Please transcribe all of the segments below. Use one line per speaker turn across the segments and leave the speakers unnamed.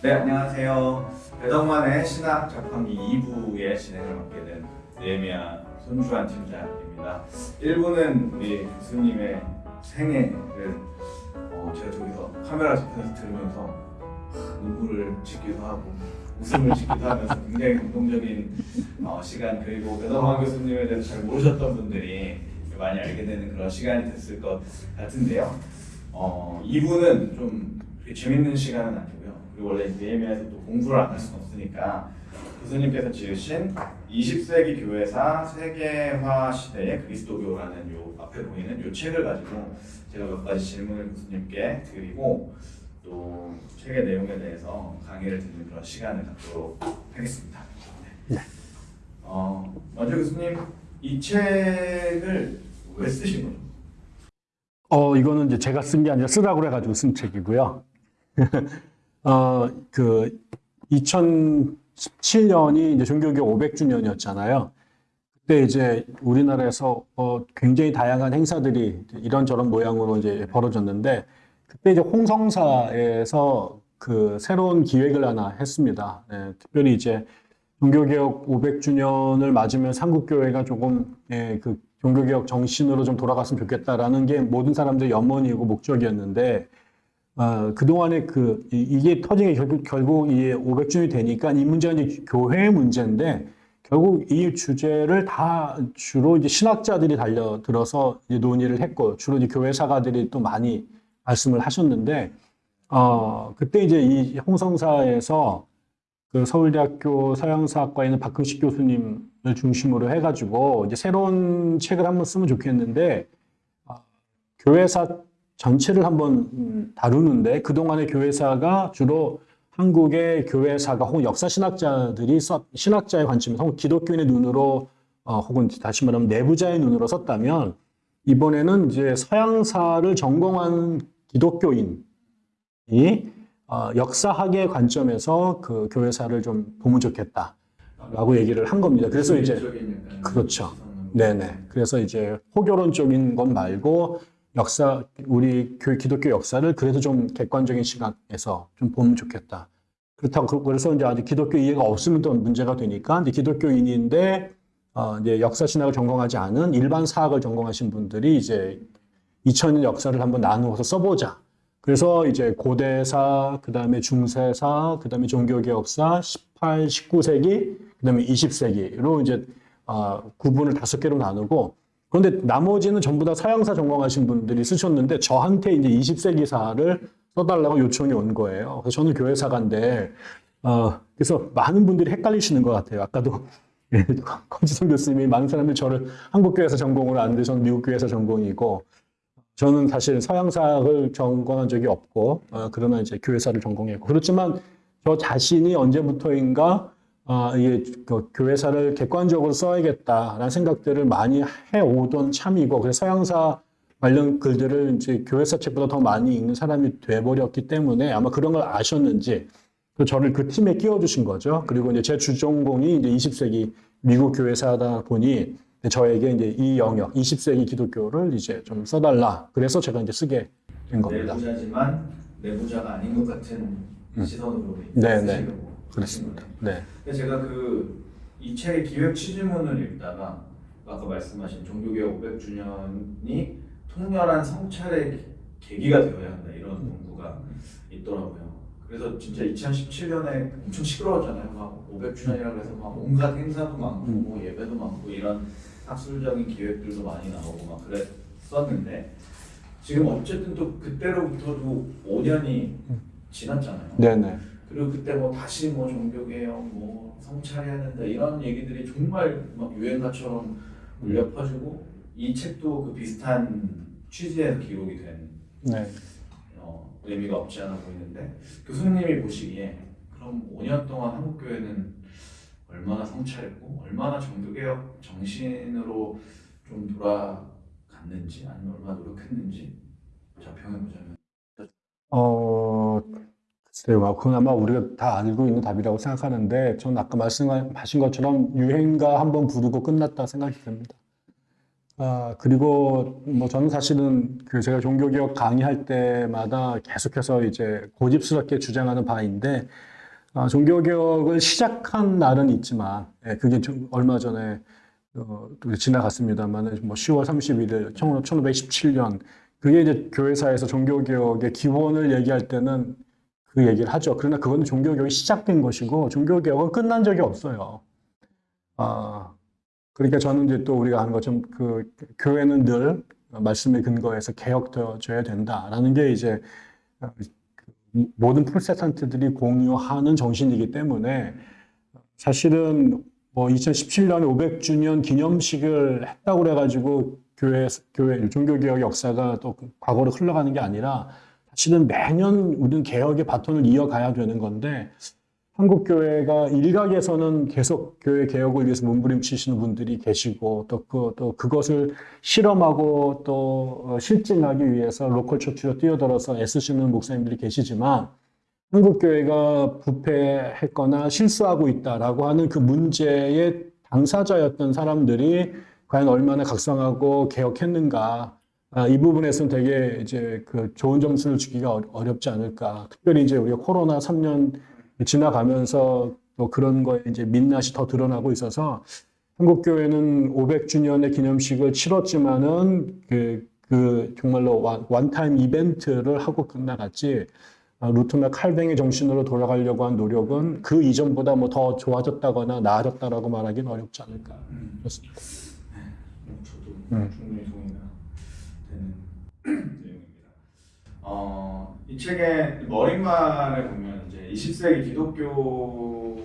네, 안녕하세요. 배덕만의 신학 자판기 2부의 진행을 맡게 된 네미아 손주환 팀장입니다. 1부는 우리 교수님의 생애를 어, 제가 저기서 카메라 접해서 들으면서 눈물을 짓기도 하고 웃음을 짓기도 하면서 굉장히 감동적인 어, 시간 그리고 배덕만 교수님에 대해서 잘 모르셨던 분들이 많이 알게 되는 그런 시간이 됐을 것 같은데요. 어, 2부는 좀 재밌는 시간은 아니고요. 그리고 원래 네이미아에서 또 공부를 안 할 수는 없으니까 교수님께서 지으신 20세기 교회사 세계화 시대의 그리스도교라는 요 앞에 보이는 요 책을 가지고 제가 몇 가지 질문을 교수님께 드리고 또 책의 내용에 대해서 강의를 듣는 그런 시간을 갖도록 하겠습니다. 네. 어, 먼저 교수님 이 책을 왜 쓰신 거죠?
어, 이거는 이제 제가 쓴 게 아니라 쓰라고 해가지고 쓴 책이고요. 어, 그, 2017년이 이제 종교개혁 500주년이었잖아요. 그때 이제 우리나라에서 어, 굉장히 다양한 행사들이 이런저런 모양으로 이제 벌어졌는데, 그때 이제 홍성사에서 그 새로운 기획을 하나 했습니다. 예, 특별히 이제 종교개혁 500주년을 맞으면 삼국교회가 조금 예, 그 종교개혁 정신으로 좀 돌아갔으면 좋겠다라는 게 모든 사람들의 염원이고 목적이었는데 어, 그동안에 그 이- 이게 터진 게 결국 결국 이 500주년이 되니까 이 문제가 이제 교회의 문제인데 결국 이 주제를 다 주로 이제 신학자들이 달려들어서 이제 논의를 했고 주로 이제 교회 사가들이 또 많이 말씀을 하셨는데 어 그때 이제 이 홍성사에서 그 서울대학교 서양사학과에 있는 박금식 교수님을 중심으로 해가지고 이제 새로운 책을 한번 쓰면 좋겠는데 아, 교회사 전체를 한번 음, 다루는데 그동안의 교회사가 주로 한국의 교회사가 혹은 역사 신학자들이 써, 신학자의 관점에서 혹은 기독교인의 눈으로 어, 혹은 다시 말하면 내부자의 눈으로 썼다면 이번에는 이제 서양사를 전공한 기독교인이 어, 역사학의 관점에서 그 교회사를 좀 보면 좋겠다라고 얘기를 한 겁니다. 그래서 이제 그렇죠. 네네. 그래서 이제 호교론적인 것 말고 역사, 우리 교, 기독교 역사를 그래도 좀 객관적인 시각에서 좀 보면 좋겠다. 그렇다고, 그- 그래서 이제 아직 기독교 이해가 없으면 또 문제가 되니까 이제 기독교인인데, 어, 이제 역사 신학을 전공하지 않은 일반 사학을 전공하신 분들이 이제 2000년 역사를 한번 나누어서 써보자. 그래서 이제 고대사, 그 다음에 중세사, 그 다음에 종교개혁사, 18, 19세기, 그 다음에 20세기로 이제 아, 구분을 다섯 개로 나누고 그런데 나머지는 전부 다 서양사 전공하신 분들이 쓰셨는데 저한테 이제 20세기사를 써달라고 요청이 온 거예요. 그래서 저는 교회사가인데 어, 그래서 많은 분들이 헷갈리시는 것 같아요. 아까도 예, 권지성 교수님이 많은 사람들이 저를 한국교회에서 전공을 아는데 저는 미국교회에서 전공이고 저는 사실 서양사를 전공한 적이 없고 어, 그러나 이제 교회사를 전공했고 그렇지만 저 자신이 언제부터인가 아, 이게 그 교회사를 객관적으로 써야겠다라는 생각들을 많이 해오던 참이고 그래서 서양사 관련 글들을 이제 교회사 책보다 더 많이 읽는 사람이 돼버렸기 때문에 아마 그런 걸 아셨는지 그 저를 그 팀에 끼워주신 거죠. 그리고 이제 제 주전공이 이제 20세기 미국 교회사다 보니 저에게 이제 이 영역, 20세기 기독교를 이제 좀 써달라. 그래서 제가 이제 쓰게 된 겁니다.
내부자지만 내부자가 아닌 것 같은 시선으로
네, 네. 그렇습니다. 네.
제가 그 이 책의 기획 취지문을 읽다가 아까 말씀하신 종교개혁 500주년이 통렬한 성찰의 계기가 되어야 한다 이런 문구가 있더라고요. 그래서 진짜 2017년에 엄청 시끄러웠잖아요. 막 500주년이라고 해서 막 온갖 행사도 많고 뭐 예배도 많고 이런 학술적인 기획들도 많이 나오고 막 그랬었는데 지금 어쨌든 또 그때로부터도 5년이 지났잖아요.
네네.
그리고 그때 뭐 다시 뭐 종교개혁 뭐 성찰해야 된다 이런 얘기들이 정말 막 유행가처럼 울려 퍼지고 이 책도 그 비슷한 취지에서 기록이 된
네.
어, 의미가 없지 않아 보이는데 교수님이 보시기에 그럼 5년 동안 한국 교회는 얼마나 성찰했고 얼마나 종교개혁 정신으로 좀 돌아갔는지 아니면 얼마나 노력했는지 자평해 보자면
어, 글쎄요. 그건 아마 우리가 다 알고 있는 답이라고 생각하는데, 전 아까 말씀하신 것처럼 유행가 한번 부르고 끝났다 생각이 듭니다. 아, 그리고 뭐 저는 사실은 그 제가 종교개혁 강의할 때마다 계속해서 이제 고집스럽게 주장하는 바인데, 아, 종교개혁을 시작한 날은 있지만, 예, 그게 좀 얼마 전에 어, 또 지나갔습니다만, 뭐 10월 31일, 1517년, 그게 이제 교회사에서 종교개혁의 기원을 얘기할 때는 그 얘기를 하죠. 그러나 그거는 종교개혁이 시작된 것이고, 종교개혁은 끝난 적이 없어요. 아, 그러니까 저는 이제 또 우리가 하는 것처럼 그 교회는 늘 말씀에 근거해서 개혁되어져야 된다라는 게 이제 모든 프로테스탄트들이 공유하는 정신이기 때문에 사실은 뭐 2017년에 500주년 기념식을 했다고 그래가지고 교회 교회 종교개혁 역사가 또 과거로 흘러가는 게 아니라 사실은 매년 우리는 개혁의 바톤을 이어가야 되는 건데 한국 교회가 일각에서는 계속 교회 개혁을 위해서 몸부림치시는 분들이 계시고 또, 그, 또 그것을 실험하고 또 어, 실증하기 위해서 로컬 처치로 뛰어들어서 애쓰시는 목사님들이 계시지만 한국 교회가 부패했거나 실수하고 있다라고 하는 그 문제의 당사자였던 사람들이 과연 얼마나 각성하고 개혁했는가 아, 이 부분에서는 되게 이제 그 좋은 점수를 주기가 어- 어렵지 않을까. 특별히 이제 우리가 코로나 3년 지나가면서 또 그런 거에 이제 민낯이 더 드러나고 있어서 한국 교회는 500주년의 기념식을 치렀지만은 그, 그 정말로 원, 원타임 이벤트를 하고 끝나갔지. 아, 루트나 칼뱅의 정신으로 돌아가려고 한 노력은 그 이전보다 뭐 더 좋아졌다거나 나아졌다라고 말하기는 어렵지 않을까. 그렇습니다.
뭐 저도
음.
되는 내용입니다. 어, 이 책의 머릿말에 보면 이제 20세기 기독교에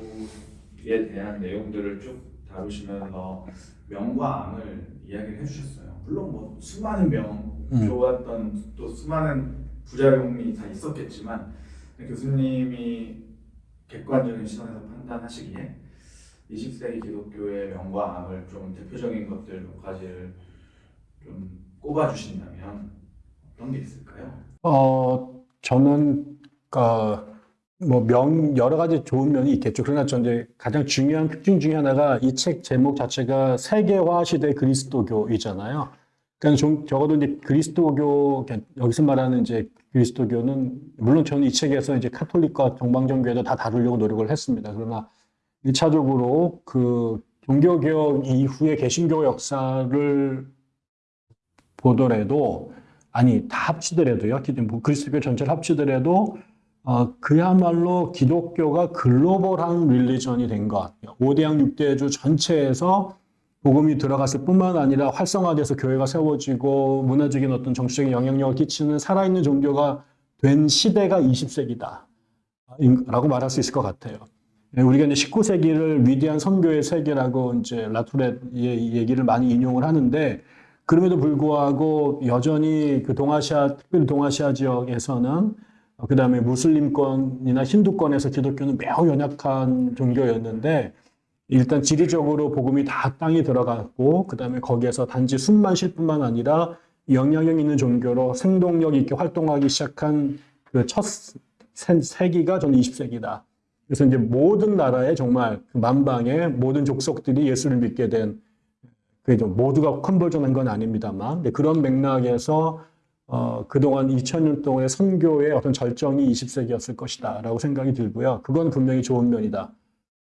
대한 내용들을 쭉 다루시면서 명과 암을 이야기를 해주셨어요. 물론 뭐 수많은 명,
음.
좋았던 또 수많은 부작용이 다 있었겠지만 교수님이 객관적인 시선에서 판단하시기에 20세기 기독교의 명과 암을 좀 대표적인 것들 몇 가지를 좀 꼽아주신다면 어떤 게 있을까요?
어, 저는, 어, 뭐, 명, 여러 가지 좋은 면이 있겠죠. 그러나 저 이제 가장 중요한 특징 중에 하나가 이 책 제목 자체가 세계화 시대 그리스도교이잖아요. 그러니까 좀, 적어도 이제 그리스도교, 그러니까 여기서 말하는 이제 그리스도교는, 물론 저는 이 책에서 이제 카톨릭과 정방정교회도 다 다루려고 노력을 했습니다. 그러나 1차적으로 그 종교개혁 이후의 개신교 역사를 보더라도 아니 다 합치더라도요. 그리스도교 전체를 합치더라도 어, 그야말로 기독교가 글로벌한 릴리전이 된 것 같아요. 5대양 6대주 전체에서 복음이 들어갔을 뿐만 아니라 활성화돼서 교회가 세워지고 문화적인 어떤 정치적인 영향력을 끼치는 살아있는 종교가 된 시대가 20세기다. 라고 말할 수 있을 것 같아요. 예, 우리가 이제 19세기를 위대한 선교의 세계라고 이제 라투렛의 얘기를 많이 인용을 하는데 그럼에도 불구하고 여전히 그 동아시아, 특별히 동아시아 지역에서는 그 다음에 무슬림권이나 힌두권에서 기독교는 매우 연약한 종교였는데 일단 지리적으로 복음이 다 땅에 들어갔고 그 다음에 거기에서 단지 숨만 쉴 뿐만 아니라 영향력 있는 종교로 생동력 있게 활동하기 시작한 그 첫 세기가 저는 20세기다. 그래서 이제 모든 나라에 정말 그 만방의 모든 족속들이 예수를 믿게 된 그죠 모두가 컨버전한 건 아닙니다만 근데 그런 맥락에서 어, 그동안 2000년 동안의 선교의 어떤 절정이 20세기였을 것이다 라고 생각이 들고요. 그건 분명히 좋은 면이다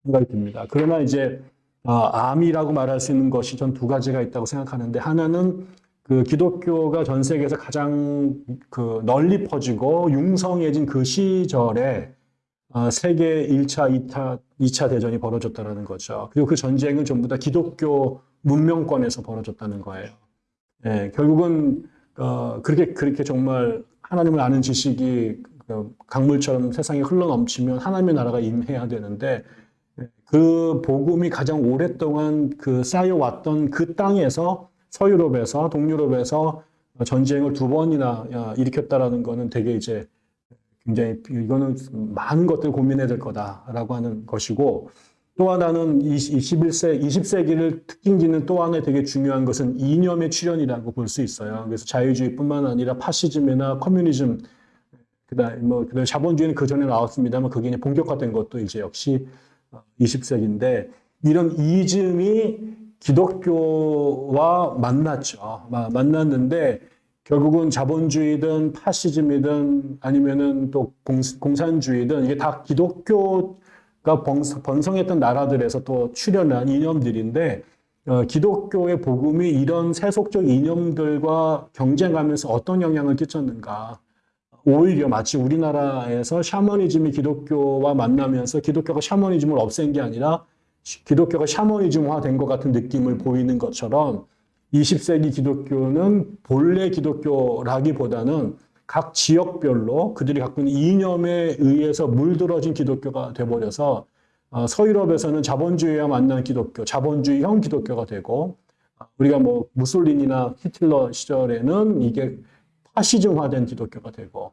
생각이 듭니다. 그러나 이제 어, 암이라고 말할 수 있는 것이 전 두 가지가 있다고 생각하는데 하나는 그 기독교가 전 세계에서 가장 그 널리 퍼지고 융성해진 그 시절에 어, 세계 1차, 2차, 2차 대전이 벌어졌다는 거죠. 그리고 그 전쟁은 전부 다 기독교 문명권에서 벌어졌다는 거예요. 예, 결국은 어, 그렇게 그렇게 정말 하나님을 아는 지식이 그 강물처럼 세상에 흘러 넘치면 하나님의 나라가 임해야 되는데 예, 그 복음이 가장 오랫동안 그 쌓여왔던 그 땅에서 서유럽에서 동유럽에서 전쟁을 두 번이나 야, 일으켰다라는 거는 되게 이제 굉장히 이거는 많은 것들을 고민해야 될 거다라고 하는 것이고 또 하나는 21세, 20세기를 특징 짓는 또 하나의 되게 중요한 것은 이념의 출현이라고 볼 수 있어요. 그래서 자유주의뿐만 아니라 파시즘이나 communism, 그다음 뭐 그다음 자본주의는 그 전에 나왔습니다만 그게 이제 본격화된 것도 이제 역시 20세기인데 이런 이즘이 기독교와 만났죠. 마- 만났는데 결국은 자본주의든 파시즘이든 아니면은 또 공, 공산주의든 이게 다 기독교가 번성, 번성했던 나라들에서 또 출현한 이념들인데 어, 기독교의 복음이 이런 세속적 이념들과 경쟁하면서 어떤 영향을 끼쳤는가? 오히려 마치 우리나라에서 샤머니즘이 기독교와 만나면서 기독교가 샤머니즘을 없앤 게 아니라 기독교가 샤머니즘화 된 것 같은 느낌을 보이는 것처럼 20세기 기독교는 본래 기독교라기보다는 각 지역별로 그들이 갖고 있는 이념에 의해서 물들어진 기독교가 돼버려서 어, 서유럽에서는 자본주의와 만난 기독교, 자본주의형 기독교가 되고 어, 우리가 뭐 무솔리니나 히틀러 시절에는 이게 파시즘화된 기독교가 되고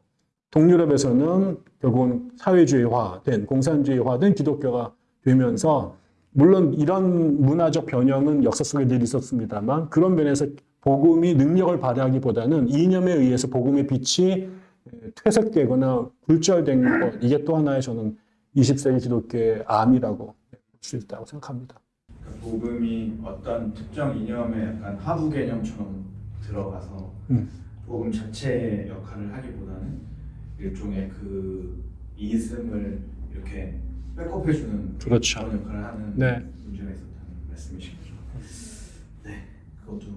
동유럽에서는 결국은 사회주의화된 공산주의화된 기독교가 되면서 물론 이런 문화적 변형은 역사 속에 늘 있었습니다만 그런 면에서 복음이 능력을 발휘하기보다는 이념에 의해서 복음의 빛이 퇴색되거나 굴절된 것 이게 또 하나의 저는 20세기 기독교의 암이라고 볼 수 있다고 생각합니다.
복음이 어떤 특정 이념의 약간 하부 개념처럼 들어가서
음.
복음 자체의 역할을 하기보다는 일종의 그 이승을 이렇게 백업해주는
그렇죠.
그런 역할을 하는
네.
문제가 있었다는 말씀이신 거죠. 네, 그것도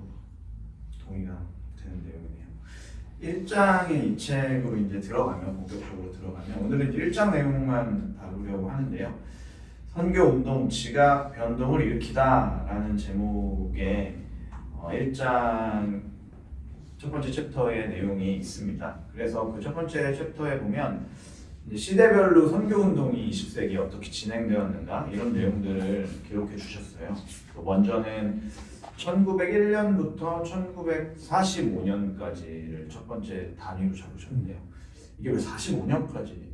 동의가 되는 내용이네요. 1장의 이 책으로 이제 들어가면 본격적으로 들어가면 오늘은 1장 내용만 다루려고 하는데요. 선교 운동 지각 변동을 일으키다라는 제목의 어, 1장 첫 번째 챕터의 내용이 있습니다. 그래서 그 첫 번째 챕터에 보면 시대별로 선교 운동이 20세기에 어떻게 진행되었는가 이런 내용들을 기록해 주셨어요. 그 먼저는 1901년부터 1945년까지를 첫 번째 단위로 잡으셨는데요. 이게 왜 45년까지?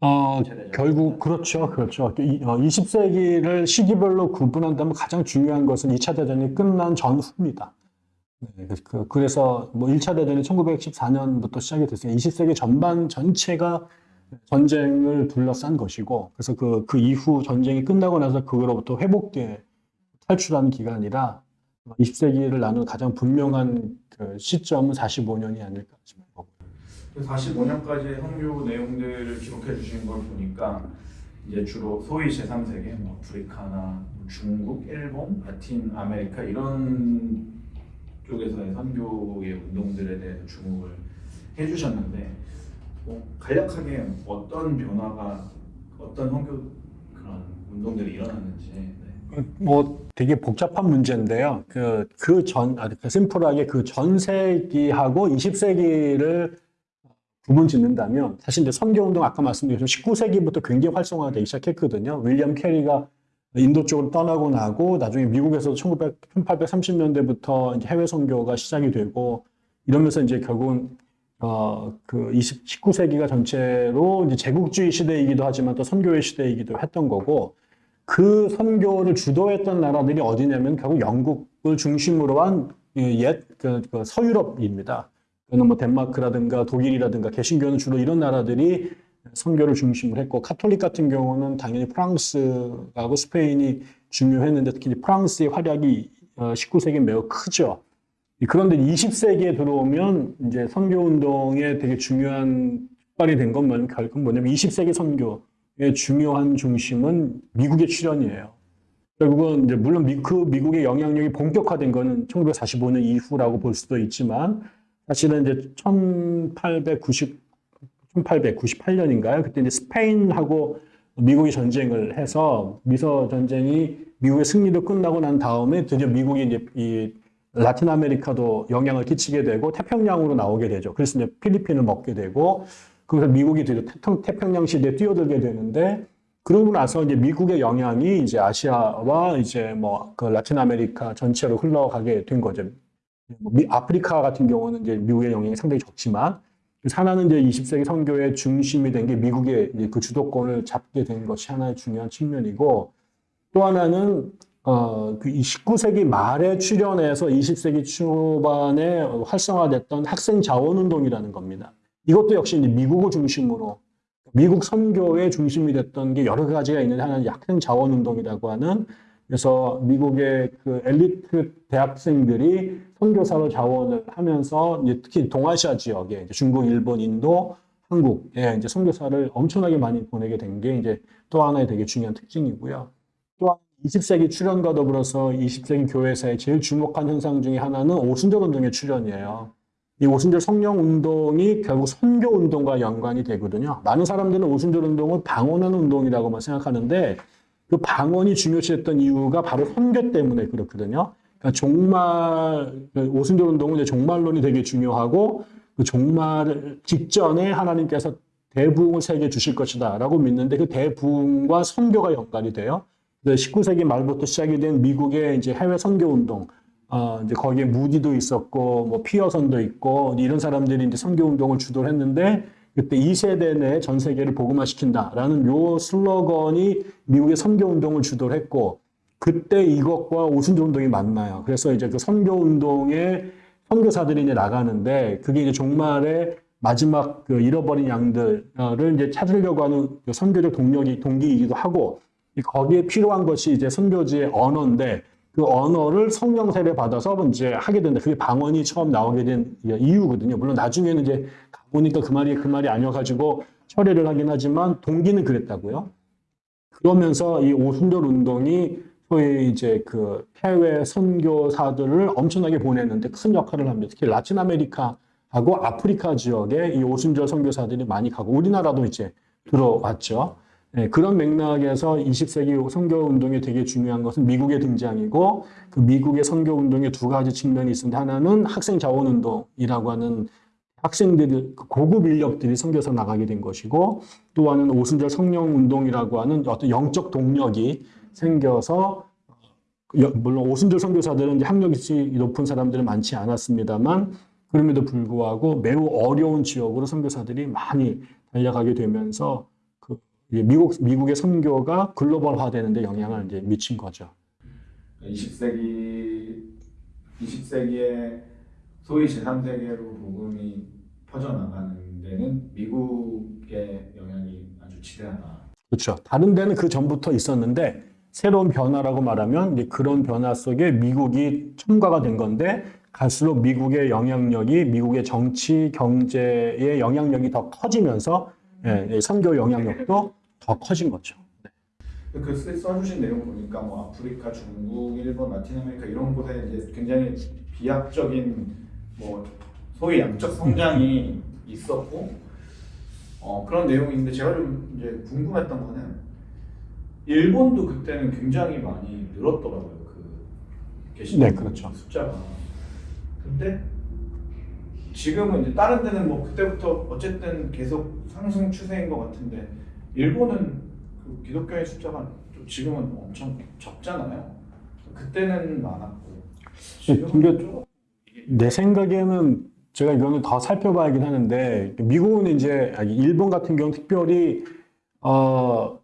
어, 결국 그렇죠, 그렇죠. 이- 어, 20세기를 시기별로 구분한다면 가장 중요한 것은 2차 대전이 끝난 전후입니다. 네, 그, 그래서 뭐 1차 대전이 1914년부터 시작이 됐으니까 20세기 전반 전체가 전쟁을 둘러싼 것이고, 그래서 그, 그 이후 전쟁이 끝나고 나서 그로부터 회복돼 탈출하는 기간이라 20세기를 나누는 가장 분명한 그 시점은 45년이 아닐까 싶어요.
45년까지의 선교 내용들을 기록해 주신 걸 보니까 이제 주로 소위 제3세계, 뭐 아프리카나 뭐 중국, 일본, 라틴 아메리카 이런 쪽에서의 선교의 운동들에 대해서 주목을 해주셨는데 뭐 간략하게 어떤 변화가 어떤 선교 그런 운동들이 일어났는지 네.
뭐 되게 복잡한 문제인데요. 그, 그 전, 아, 그 심플하게 그 전세기하고 20세기를 구분 짓는다면 사실 이제 선교운동 아까 말씀드린 19세기부터 굉장히 활성화되기 시작했거든요. 윌리엄 캐리가 인도 쪽으로 떠나고 나고 나중에 미국에서도 1900, 1830년대부터 이제 해외 선교가 시작이 되고 이러면서 이제 결국은 어, 그 20, 19세기가 전체로 이제 제국주의 시대이기도 하지만 또 선교의 시대이기도 했던 거고 그 선교를 주도했던 나라들이 어디냐면 결국 영국을 중심으로 한옛 그, 그 서유럽입니다. 그는 뭐 덴마크라든가 독일이라든가 개신교는 주로 이런 나라들이 선교를 중심으로 했고 카톨릭 같은 경우는 당연히 프랑스하고 스페인이 중요했는데 특히 프랑스의 활약이 19세기 매우 크죠. 그런데 20세기에 들어오면 이제 선교 운동에 되게 중요한 발이 된 건 결국 뭐냐면 20세기 선교의 중요한 중심은 미국의 출현이에요. 결국은 이제 물론 미, 그 미국의 영향력이 본격화된 거는 1945년 이후라고 볼 수도 있지만 사실은 이제 1890 1898년인가요? 그때 이제 스페인하고 미국이 전쟁을 해서 미서 전쟁이 미국의 승리로 끝나고 난 다음에 드디어 미국이 이제 이 라틴 아메리카도 영향을 끼치게 되고 태평양으로 나오게 되죠. 그래서 이제 필리핀을 먹게 되고 그래서 미국이 태평양 시대에 뛰어들게 되는데 그러고 나서 이제 미국의 영향이 이제 아시아와 이제 뭐 그 라틴 아메리카 전체로 흘러가게 된 거죠. 뭐 미, 아프리카 같은 경우는 이제 미국의 영향이 상당히 적지만 하나는 이제 20세기 선교의 중심이 된 게 미국의 그 주도권을 잡게 된 것이 하나의 중요한 측면이고 또 하나는 어, 그 19세기 말에 출현해서 20세기 초반에 활성화됐던 학생 자원운동이라는 겁니다. 이것도 역시 미국을 중심으로 미국 선교의 중심이 됐던 게 여러 가지가 있는데 하나는 학생 자원 운동이라고 하는 그래서 미국의 그 엘리트 대학생들이 선교사로 자원을 하면서 특히 동아시아 지역에 중국, 일본, 인도, 한국에 이제 선교사를 엄청나게 많이 보내게 된 게 이제 또 하나의 되게 중요한 특징이고요. 또한 20세기 출현과 더불어서 20세기 교회사에 제일 주목한 현상 중에 하나는 오순절 운동의 출현이에요. 이 오순절 성령 운동이 결국 선교 운동과 연관이 되거든요. 많은 사람들은 오순절 운동을 방언하는 운동이라고만 생각하는데 그 방언이 중요시했던 이유가 바로 선교 때문에 그렇거든요. 그러니까 종말 그 오순절 운동은 이제 종말론이 되게 중요하고 그 종말 직전에 하나님께서 대부흥을 세계 주실 것이다라고 믿는데 그 대부흥과 선교가 연관이 돼요. 19세기 말부터 시작이 된 미국의 이제 해외 선교 운동, 어, 이제 거기에 무디도 있었고, 뭐 피어선도 있고, 이런 사람들이 이제 선교 운동을 주도를 했는데, 그때 2세대 내 전 세계를 복음화시킨다라는 요 슬로건이 미국의 선교 운동을 주도를 했고, 그때 이것과 오순절 운동이 만나요. 그래서 이제 그 선교 운동에 선교사들이 이제 나가는데, 그게 이제 종말에 마지막 그 잃어버린 양들을 이제 찾으려고 하는 그 선교적 동력이, 동기이기도 하고, 이 거기에 필요한 것이 이제 선교지의 언어인데 그 언어를 성령 세례 받아서 이제 하게 된다. 그게 방언이 처음 나오게 된 이유거든요. 물론 나중에는 이제 가보니까 그 말이 그 말이 아니어가지고 철회를 하긴 하지만 동기는 그랬다고요. 그러면서 이 오순절 운동이 소위 이제 그 해외 선교사들을 엄청나게 보냈는데 큰 역할을 합니다. 특히 라틴 아메리카하고 아프리카 지역에 이 오순절 선교사들이 많이 가고 우리나라도 이제 들어왔죠. 네, 그런 맥락에서 20세기 선교 운동이 되게 중요한 것은 미국의 등장이고 그 미국의 선교 운동의 두 가지 측면이 있는데 하나는 학생 자원 운동이라고 하는 학생들 그 고급 인력들이 선교사 나가게 된 것이고 또 하나는 오순절 성령 운동이라고 하는 어떤 영적 동력이 생겨서 여- 물론 오순절 선교사들은 학력이 높은 사람들은 많지 않았습니다만 그럼에도 불구하고 매우 어려운 지역으로 선교사들이 많이 달려가게 되면서 미국 미국의 선교가 글로벌화되는 데 영향을 이제 미친 거죠.
20세기 20세기에 소위 제3세계로 복음이 퍼져나가는 데는 미국의 영향이 아주 지대하다.
그렇죠. 다른 데는 그 전부터 있었는데 새로운 변화라고 말하면 그런 변화 속에 미국이 첨가가 된 건데 갈수록 미국의 영향력이 미국의 정치 경제의 영향력이 더 커지면서 예, 이 선교 영향력도 더 커진 거죠.
그 써- 써주신 내용 보니까 뭐 아프리카, 중국, 일본, 라틴 아메리카 이런 곳에 이제 굉장히 비약적인 뭐 소위 양적 성장이 있었고 어, 그런 내용인데 제가 좀 이제 궁금했던 거는 일본도 그때는 굉장히 많이 늘었더라고요. 그 계시는
네, 그렇죠.
숫자가. 근데 지금은 이제 다른 데는 뭐 그때부터 어쨌든 계속 상승 추세인 것 같은데 일본은 그 기독교의 숫자가 좀 지금은 엄청 적잖아요. 그때는 많았고 지금은
근데
좀
내 생각에는 제가 이거는 더 살펴봐야긴 하는데 미국은 이제 일본 같은 경우 특별히 어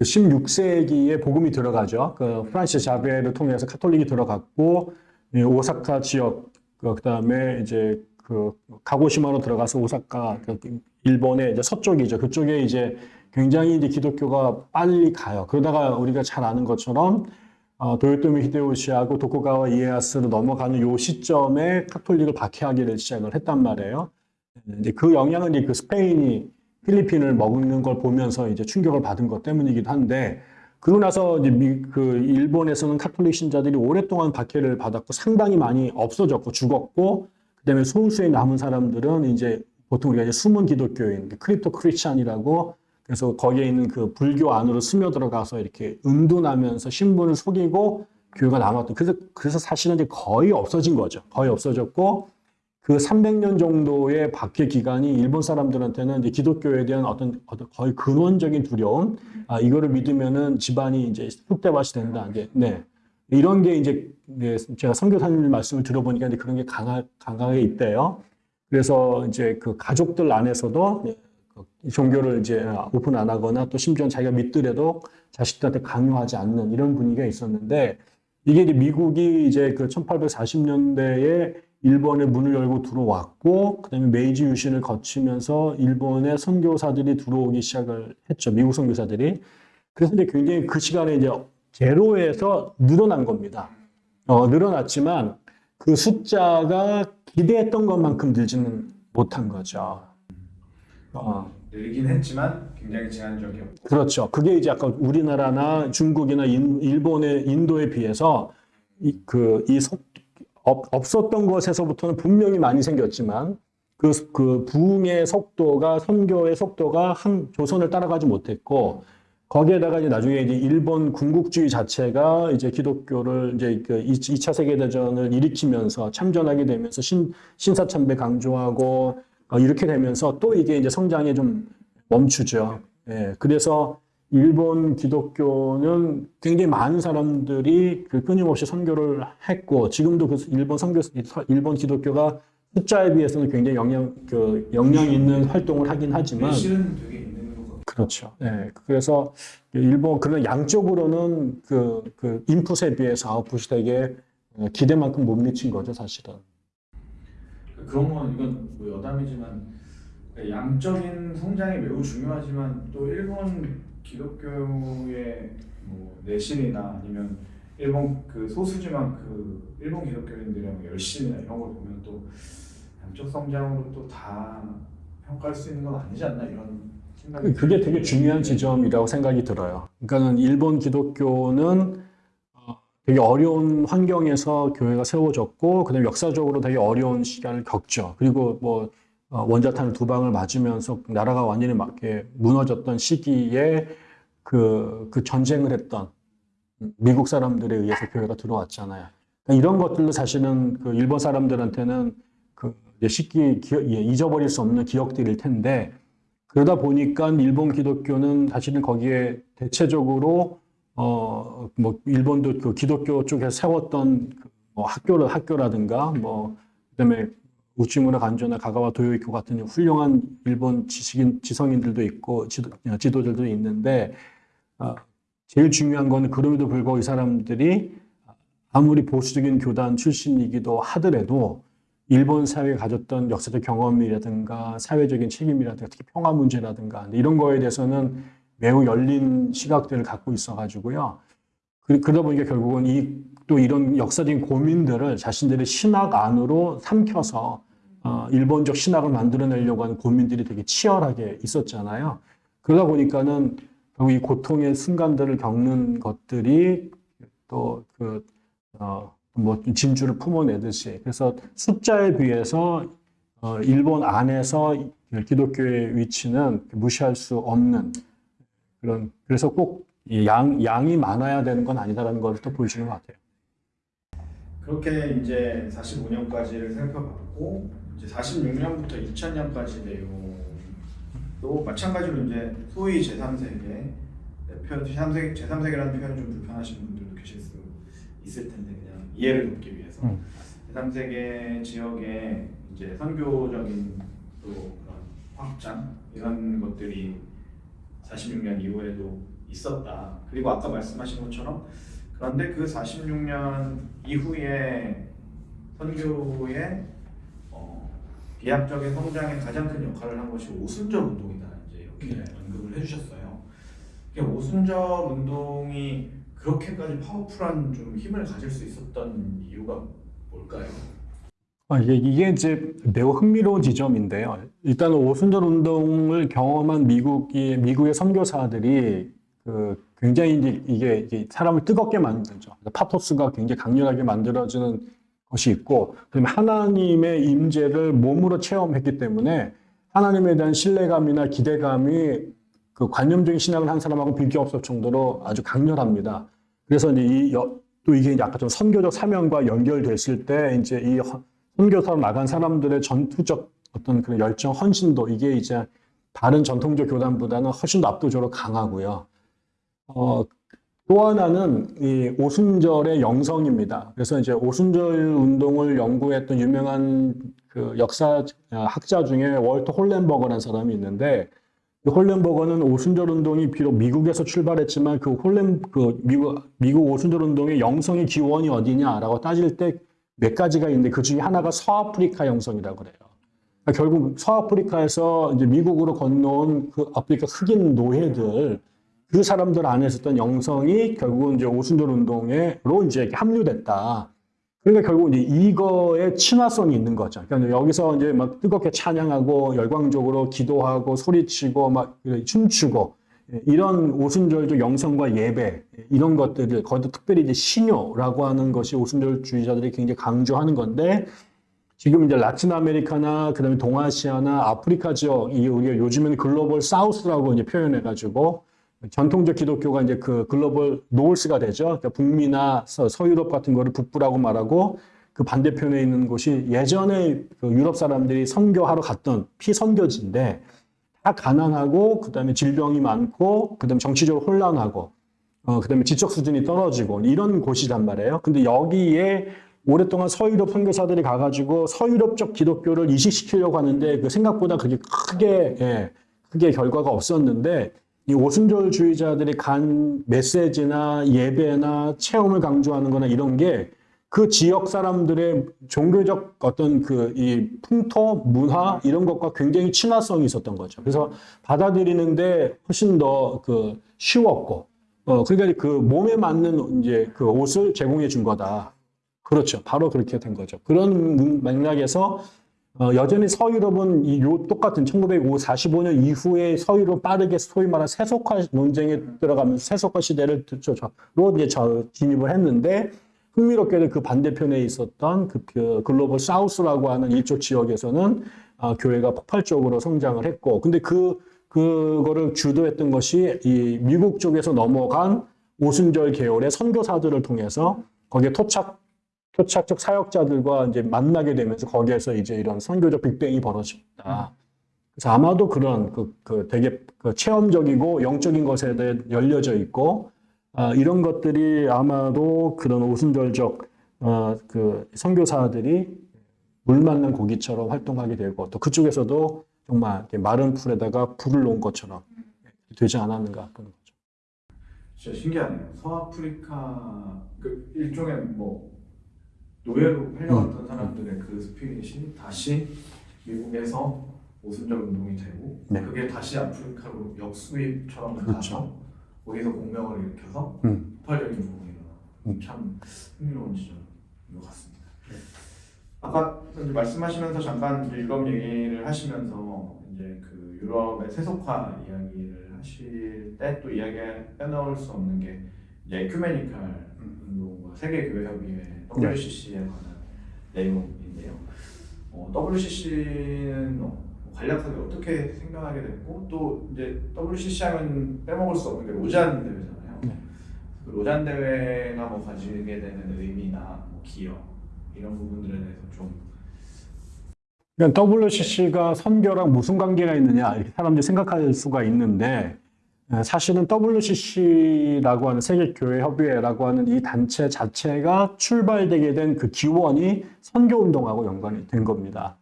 16세기에 복음이 들어가죠. 그 프란시스 자베를 통해서 카톨릭이 들어갔고 이 오사카 지역 그 그다음에 이제 그 가고시마로 들어가서 오사카 그 일본의 이제 서쪽이죠. 그쪽에 이제 굉장히 이제 기독교가 빨리 가요. 그러다가 우리가 잘 아는 것처럼 어, 도요토미 히데요시하고 도쿠가와 이에야스로 넘어가는 요 시점에 카톨릭을 박해하기를 시작을 했단 말이에요. 이제 그 영향은 이제 그 스페인이 필리핀을 먹는 걸 보면서 이제 충격을 받은 것 때문이기도 한데 그러고 나서 이제 미, 그 일본에서는 카톨릭 신자들이 오랫동안 박해를 받았고 상당히 많이 없어졌고 죽었고 그다음에 소수의 남은 사람들은 이제 보통 우리가 이제 숨은 기독교인 crypto Christian이라고 그래서 거기에 있는 그 불교 안으로 스며들어가서 이렇게 은둔하면서 신분을 속이고 교회가 남았던 그래서 그래서 사실은 이제 거의 없어진 거죠. 거의 없어졌고 그 300년 정도의 박해 기간이 일본 사람들한테는 이제 기독교에 대한 어떤 어떤 거의 근원적인 두려움, 아 이거를 믿으면은 집안이 이제 쑥대밭이 된다. 이제 네 이런 게 이제 네, 제가 선교사님 말씀을 들어보니까 그런 게 강하, 강하게 있대요. 그래서 이제 그 가족들 안에서도 종교를 이제 오픈 안 하거나 또 심지어 자기가 믿더라도 자식들한테 강요하지 않는 이런 분위기가 있었는데 이게 이제 미국이 이제 그 1840년대에 일본의 문을 열고 들어왔고 그다음에 메이지 유신을 거치면서 일본의 선교사들이 들어오기 시작을 했죠. 미국 선교사들이. 그래서 이제 굉장히 그 시간에 이제 제로에서 늘어난 겁니다. 어, 늘어났지만 그 숫자가 기대했던 것만큼 늘지는 못한 거죠. 어,
늘긴 했지만 굉장히 제한적이었고
그렇죠. 그게 이제 아까 우리나라나 중국이나 인, 일본의 인도에 비해서 이, 그, 이 속, 없, 없었던 것에서부터는 분명히 많이 생겼지만 그, 그 부흥의 속도가 선교의 속도가 한 조선을 따라가지 못했고 거기에다가 이제 나중에 이제 일본 군국주의 자체가 이제 기독교를 이제 그 2차 세계대전을 일으키면서 참전하게 되면서 신, 신사참배 강조하고 어, 이렇게 되면서 또 이게 이제 성장에 좀 멈추죠. 예, 그래서 일본 기독교는 굉장히 많은 사람들이 그 끊임없이 선교를 했고 지금도 그 일본 선교 일본 기독교가 숫자에 비해서는 굉장히 영향 그 영향 있는 활동을 하긴 하지만 그렇죠. 예. 그래서 일본 그런 양적으로는 그, 그 인풋에 비해서 아웃풋이 되게 기대만큼 못 미친 거죠, 사실은.
그런 건 이건 뭐 여담이지만 양적인 성장이 매우 중요하지만 또 일본 기독교의 뭐 내실이나 아니면 일본 그 소수지만 그 일본 기독교인들의 뭐 열심이나 이런 걸 보면 또 양적 성장으로 또 다 평가할 수 있는 건 아니지 않나 이런
그게 되게. 중요한 지점이라고 생각이 들어요. 그러니까는 일본 기독교는 어, 되게 어려운 환경에서 교회가 세워졌고, 그다음에 역사적으로 되게 어려운 시간을 겪죠. 그리고 뭐 어, 원자탄을 두 방을 맞으면서 나라가 완전히 막 이렇게 무너졌던 시기에 그, 그 전쟁을 했던 미국 사람들에 의해서 교회가 들어왔잖아요. 그러니까 이런 것들도 사실은 그 일본 사람들한테는 그 쉽게 기- 예, 잊어버릴 수 없는 기억들일 텐데 그러다 보니까 일본 기독교는 사실은 거기에 대체적으로 어 뭐 일본도 그 기독교 쪽에 세웠던 그뭐 학교를 학교라든가 뭐 그다음에 우치무라 간조나 가가와 도요이코 같은 훌륭한 일본 지식인 지성인들도 있고 지도, 지도자들도 있는데 어, 제일 중요한 거는 그럼에도 불구하고 이 사람들이 아무리 보수적인 교단 출신이기도 하더라도 일본 사회가 가졌던 역사적 경험이라든가 사회적인 책임이라든가 특히 평화 문제라든가 이런 거에 대해서는 매우 열린 시각들을 갖고 있어가지고요. 그- 그러다 보니까 결국은 이 또 이런 역사적인 고민들을 자신들의 신학 안으로 삼켜서 어, 일본적 신학을 만들어내려고 하는 고민들이 되게 치열하게 있었잖아요. 그러다 보니까는 결국 이 고통의 순간들을 겪는 것들이 또그 어, 뭐 진주를 품어내듯이 그래서 숫자에 비해서 어, 일본 안에서 기독교의 위치는 무시할 수 없는 그런 그래서 꼭이 양, 양이 많아야 되는 건 아니다라는 걸 또 보여주는 것 같아요.
그렇게 이제 45년까지를 살펴봤고 이제 46년부터 2000년까지 내용도 마찬가지로 이제 소위 제3세계 표현 제3세계 제3세계라는 표현이 좀 불편하신 분들도 계실 수 있을 텐데 그냥 이해를 돕기 위해서
음.
제3세계 지역에 이제 선교적인 또 그런 확장 이런 것들이 46년 이후에도 있었다. 그리고 아까 말씀하신 것처럼 그런데 그 46년 이후에 선교의 어, 비약적인 성장에 가장 큰 역할을 한 것이 오순절 운동이다. 이제 이렇게
네.
언급을 해주셨어요. 오순절 운동이 그렇게까지 파워풀한 좀 힘을 가질 수 있었던 이유가 뭘까요?
아, 이게, 이게 이제 매우 흥미로운 지점인데요. 일단 오순절 운동을 경험한 미국이, 미국의 선교사들이 그 굉장히 이제 이게, 이게 사람을 뜨겁게 만들죠. 파토스가 굉장히 강렬하게 만들어지는 것이 있고, 그다음에 하나님의 임재를 몸으로 체험했기 때문에 하나님에 대한 신뢰감이나 기대감이 그 관념적인 신앙을 한 사람하고 비교 없을 정도로 아주 강렬합니다. 그래서 이제 이, 여- 또 이게 아까 좀 선교적 사명과 연결됐을 때 이제 이 헌- 선교사로 나간 사람들의 전투적 어떤 그런 열정, 헌신도 이게 이제 다른 전통적 교단보다는 훨씬 더 압도적으로 강하고요. 어, 또 하나는 이 오순절의 영성입니다. 그래서 이제 오순절 운동을 연구했던 유명한 그 역사 어, 학자 중에 월터 홀렌버거라는 사람이 있는데 이 홀렌버거는 오순절 운동이 비록 미국에서 출발했지만 그 홀렌 그 미국 미국 오순절 운동의 영성의 기원이 어디냐라고 따질 때 몇 가지가 있는데 그 중에 하나가 서아프리카 영성이라고 그래요. 그러니까 결국 서아프리카에서 이제 미국으로 건너온 그 아프리카 흑인 노예들 그 사람들 안에 있었던 영성이 결국은 이제 오순절 운동에로 이제 합류됐다. 그러니까 결국 이제 이거에 친화성이 있는 거죠. 그러니까 여기서 이제 막 뜨겁게 찬양하고 열광적으로 기도하고 소리치고 막 춤추고 이런 오순절적 영성과 예배 이런 것들을 거기도 특별히 이제 신요라고 하는 것이 오순절주의자들이 굉장히 강조하는 건데 지금 이제 라틴 아메리카나 그다음에 동아시아나 아프리카 지역 이 우리가 요즘에는 글로벌 사우스라고 이제 표현해 가지고 전통적 기독교가 이제 그 글로벌 노스가 되죠. 그러니까 북미나 서, 서유럽 같은 거를 북부라고 말하고 그 반대편에 있는 곳이 예전에 그 유럽 사람들이 선교하러 갔던 피선교지인데 다 가난하고 그다음에 질병이 많고 그다음에 정치적으로 혼란하고 어 그다음에 지적 수준이 떨어지고 이런 곳이란 말이에요. 근데 여기에 오랫동안 서유럽 선교사들이 가가지고 서유럽적 기독교를 이식시키려고 하는데 그 생각보다 그게 크게 예, 크게 결과가 없었는데 이 오순절주의자들이 간 메시지나 예배나 체험을 강조하는 거나 이런 게 그 지역 사람들의 종교적 어떤 그 이 풍토, 문화 이런 것과 굉장히 친화성이 있었던 거죠. 그래서 받아들이는데 훨씬 더 그 쉬웠고, 어, 그러니까 그 몸에 맞는 이제 그 옷을 제공해 준 거다. 그렇죠. 바로 그렇게 된 거죠. 그런 맥락에서 어, 여전히 서유럽은 이 요 똑같은 1945년 이후에 서유럽 빠르게 소위 말하는 세속화 논쟁에 들어가면서 세속화 시대를 로 이제 저 진입을 했는데 흥미롭게도 그 반대편에 있었던 그, 그 글로벌 사우스라고 하는 이쪽 지역에서는 아, 교회가 폭발적으로 성장을 했고 근데 그 그거를 주도했던 것이 이 미국 쪽에서 넘어간 오순절 계열의 선교사들을 통해서 거기에 토착 토착적 사역자들과 이제 만나게 되면서 거기에서 이제 이런 선교적 빅뱅이 벌어집니다. 그래서 아마도 그런 그, 그 되게 그 체험적이고 영적인 것에 대해 열려져 있고 아, 이런 것들이 아마도 그런 오순절적 어, 그 선교사들이 물 만난 고기처럼 활동하게 되고 또 그쪽에서도 정말 이렇게 마른 풀에다가 불을 놓은 것처럼 되지 않았는가 보는 거죠.
진짜 신기하네요. 서아프리카 그 일종의 뭐 노예로 팔려갔던 사람들의 그 스피릿이 다시 미국에서 오순절 운동이 되고
네.
그게 다시 아프리카로 역수입처럼
그렇죠.
가서 거기서 공명을 일으켜서
음.
폭발적인 부분이
음.
참 흥미로운 지점인 것 같습니다. 아까 이제 말씀하시면서 잠깐 이제 유럽 얘기를 하시면서 이제 그 유럽의 세속화 이야기를 하실 때 또 이야기 빼놓을 수 없는 게 이제 에큐메니칼 운동 과 세계 교회 협의회 WCC에 관한 내용인데요. 어, WCC는 간략하게 어떻게 생겨나게 됐고 또 이제 WCC 하면 빼먹을 수 없는 게 로잔 대회잖아요.
네.
그 로잔 대회가 뭐 가지게 되는 의미나 뭐 기여 이런 부분들에 대해서 좀
그러니까 WCC가 선교랑 무슨 관계가 있느냐 사람들이 생각할 수가 있는데 에, 사실은 WCC라고 하는 세계교회협의회라고 하는 이 단체 자체가 출발되게 된 그 기원이 선교운동하고 연관이 된 겁니다.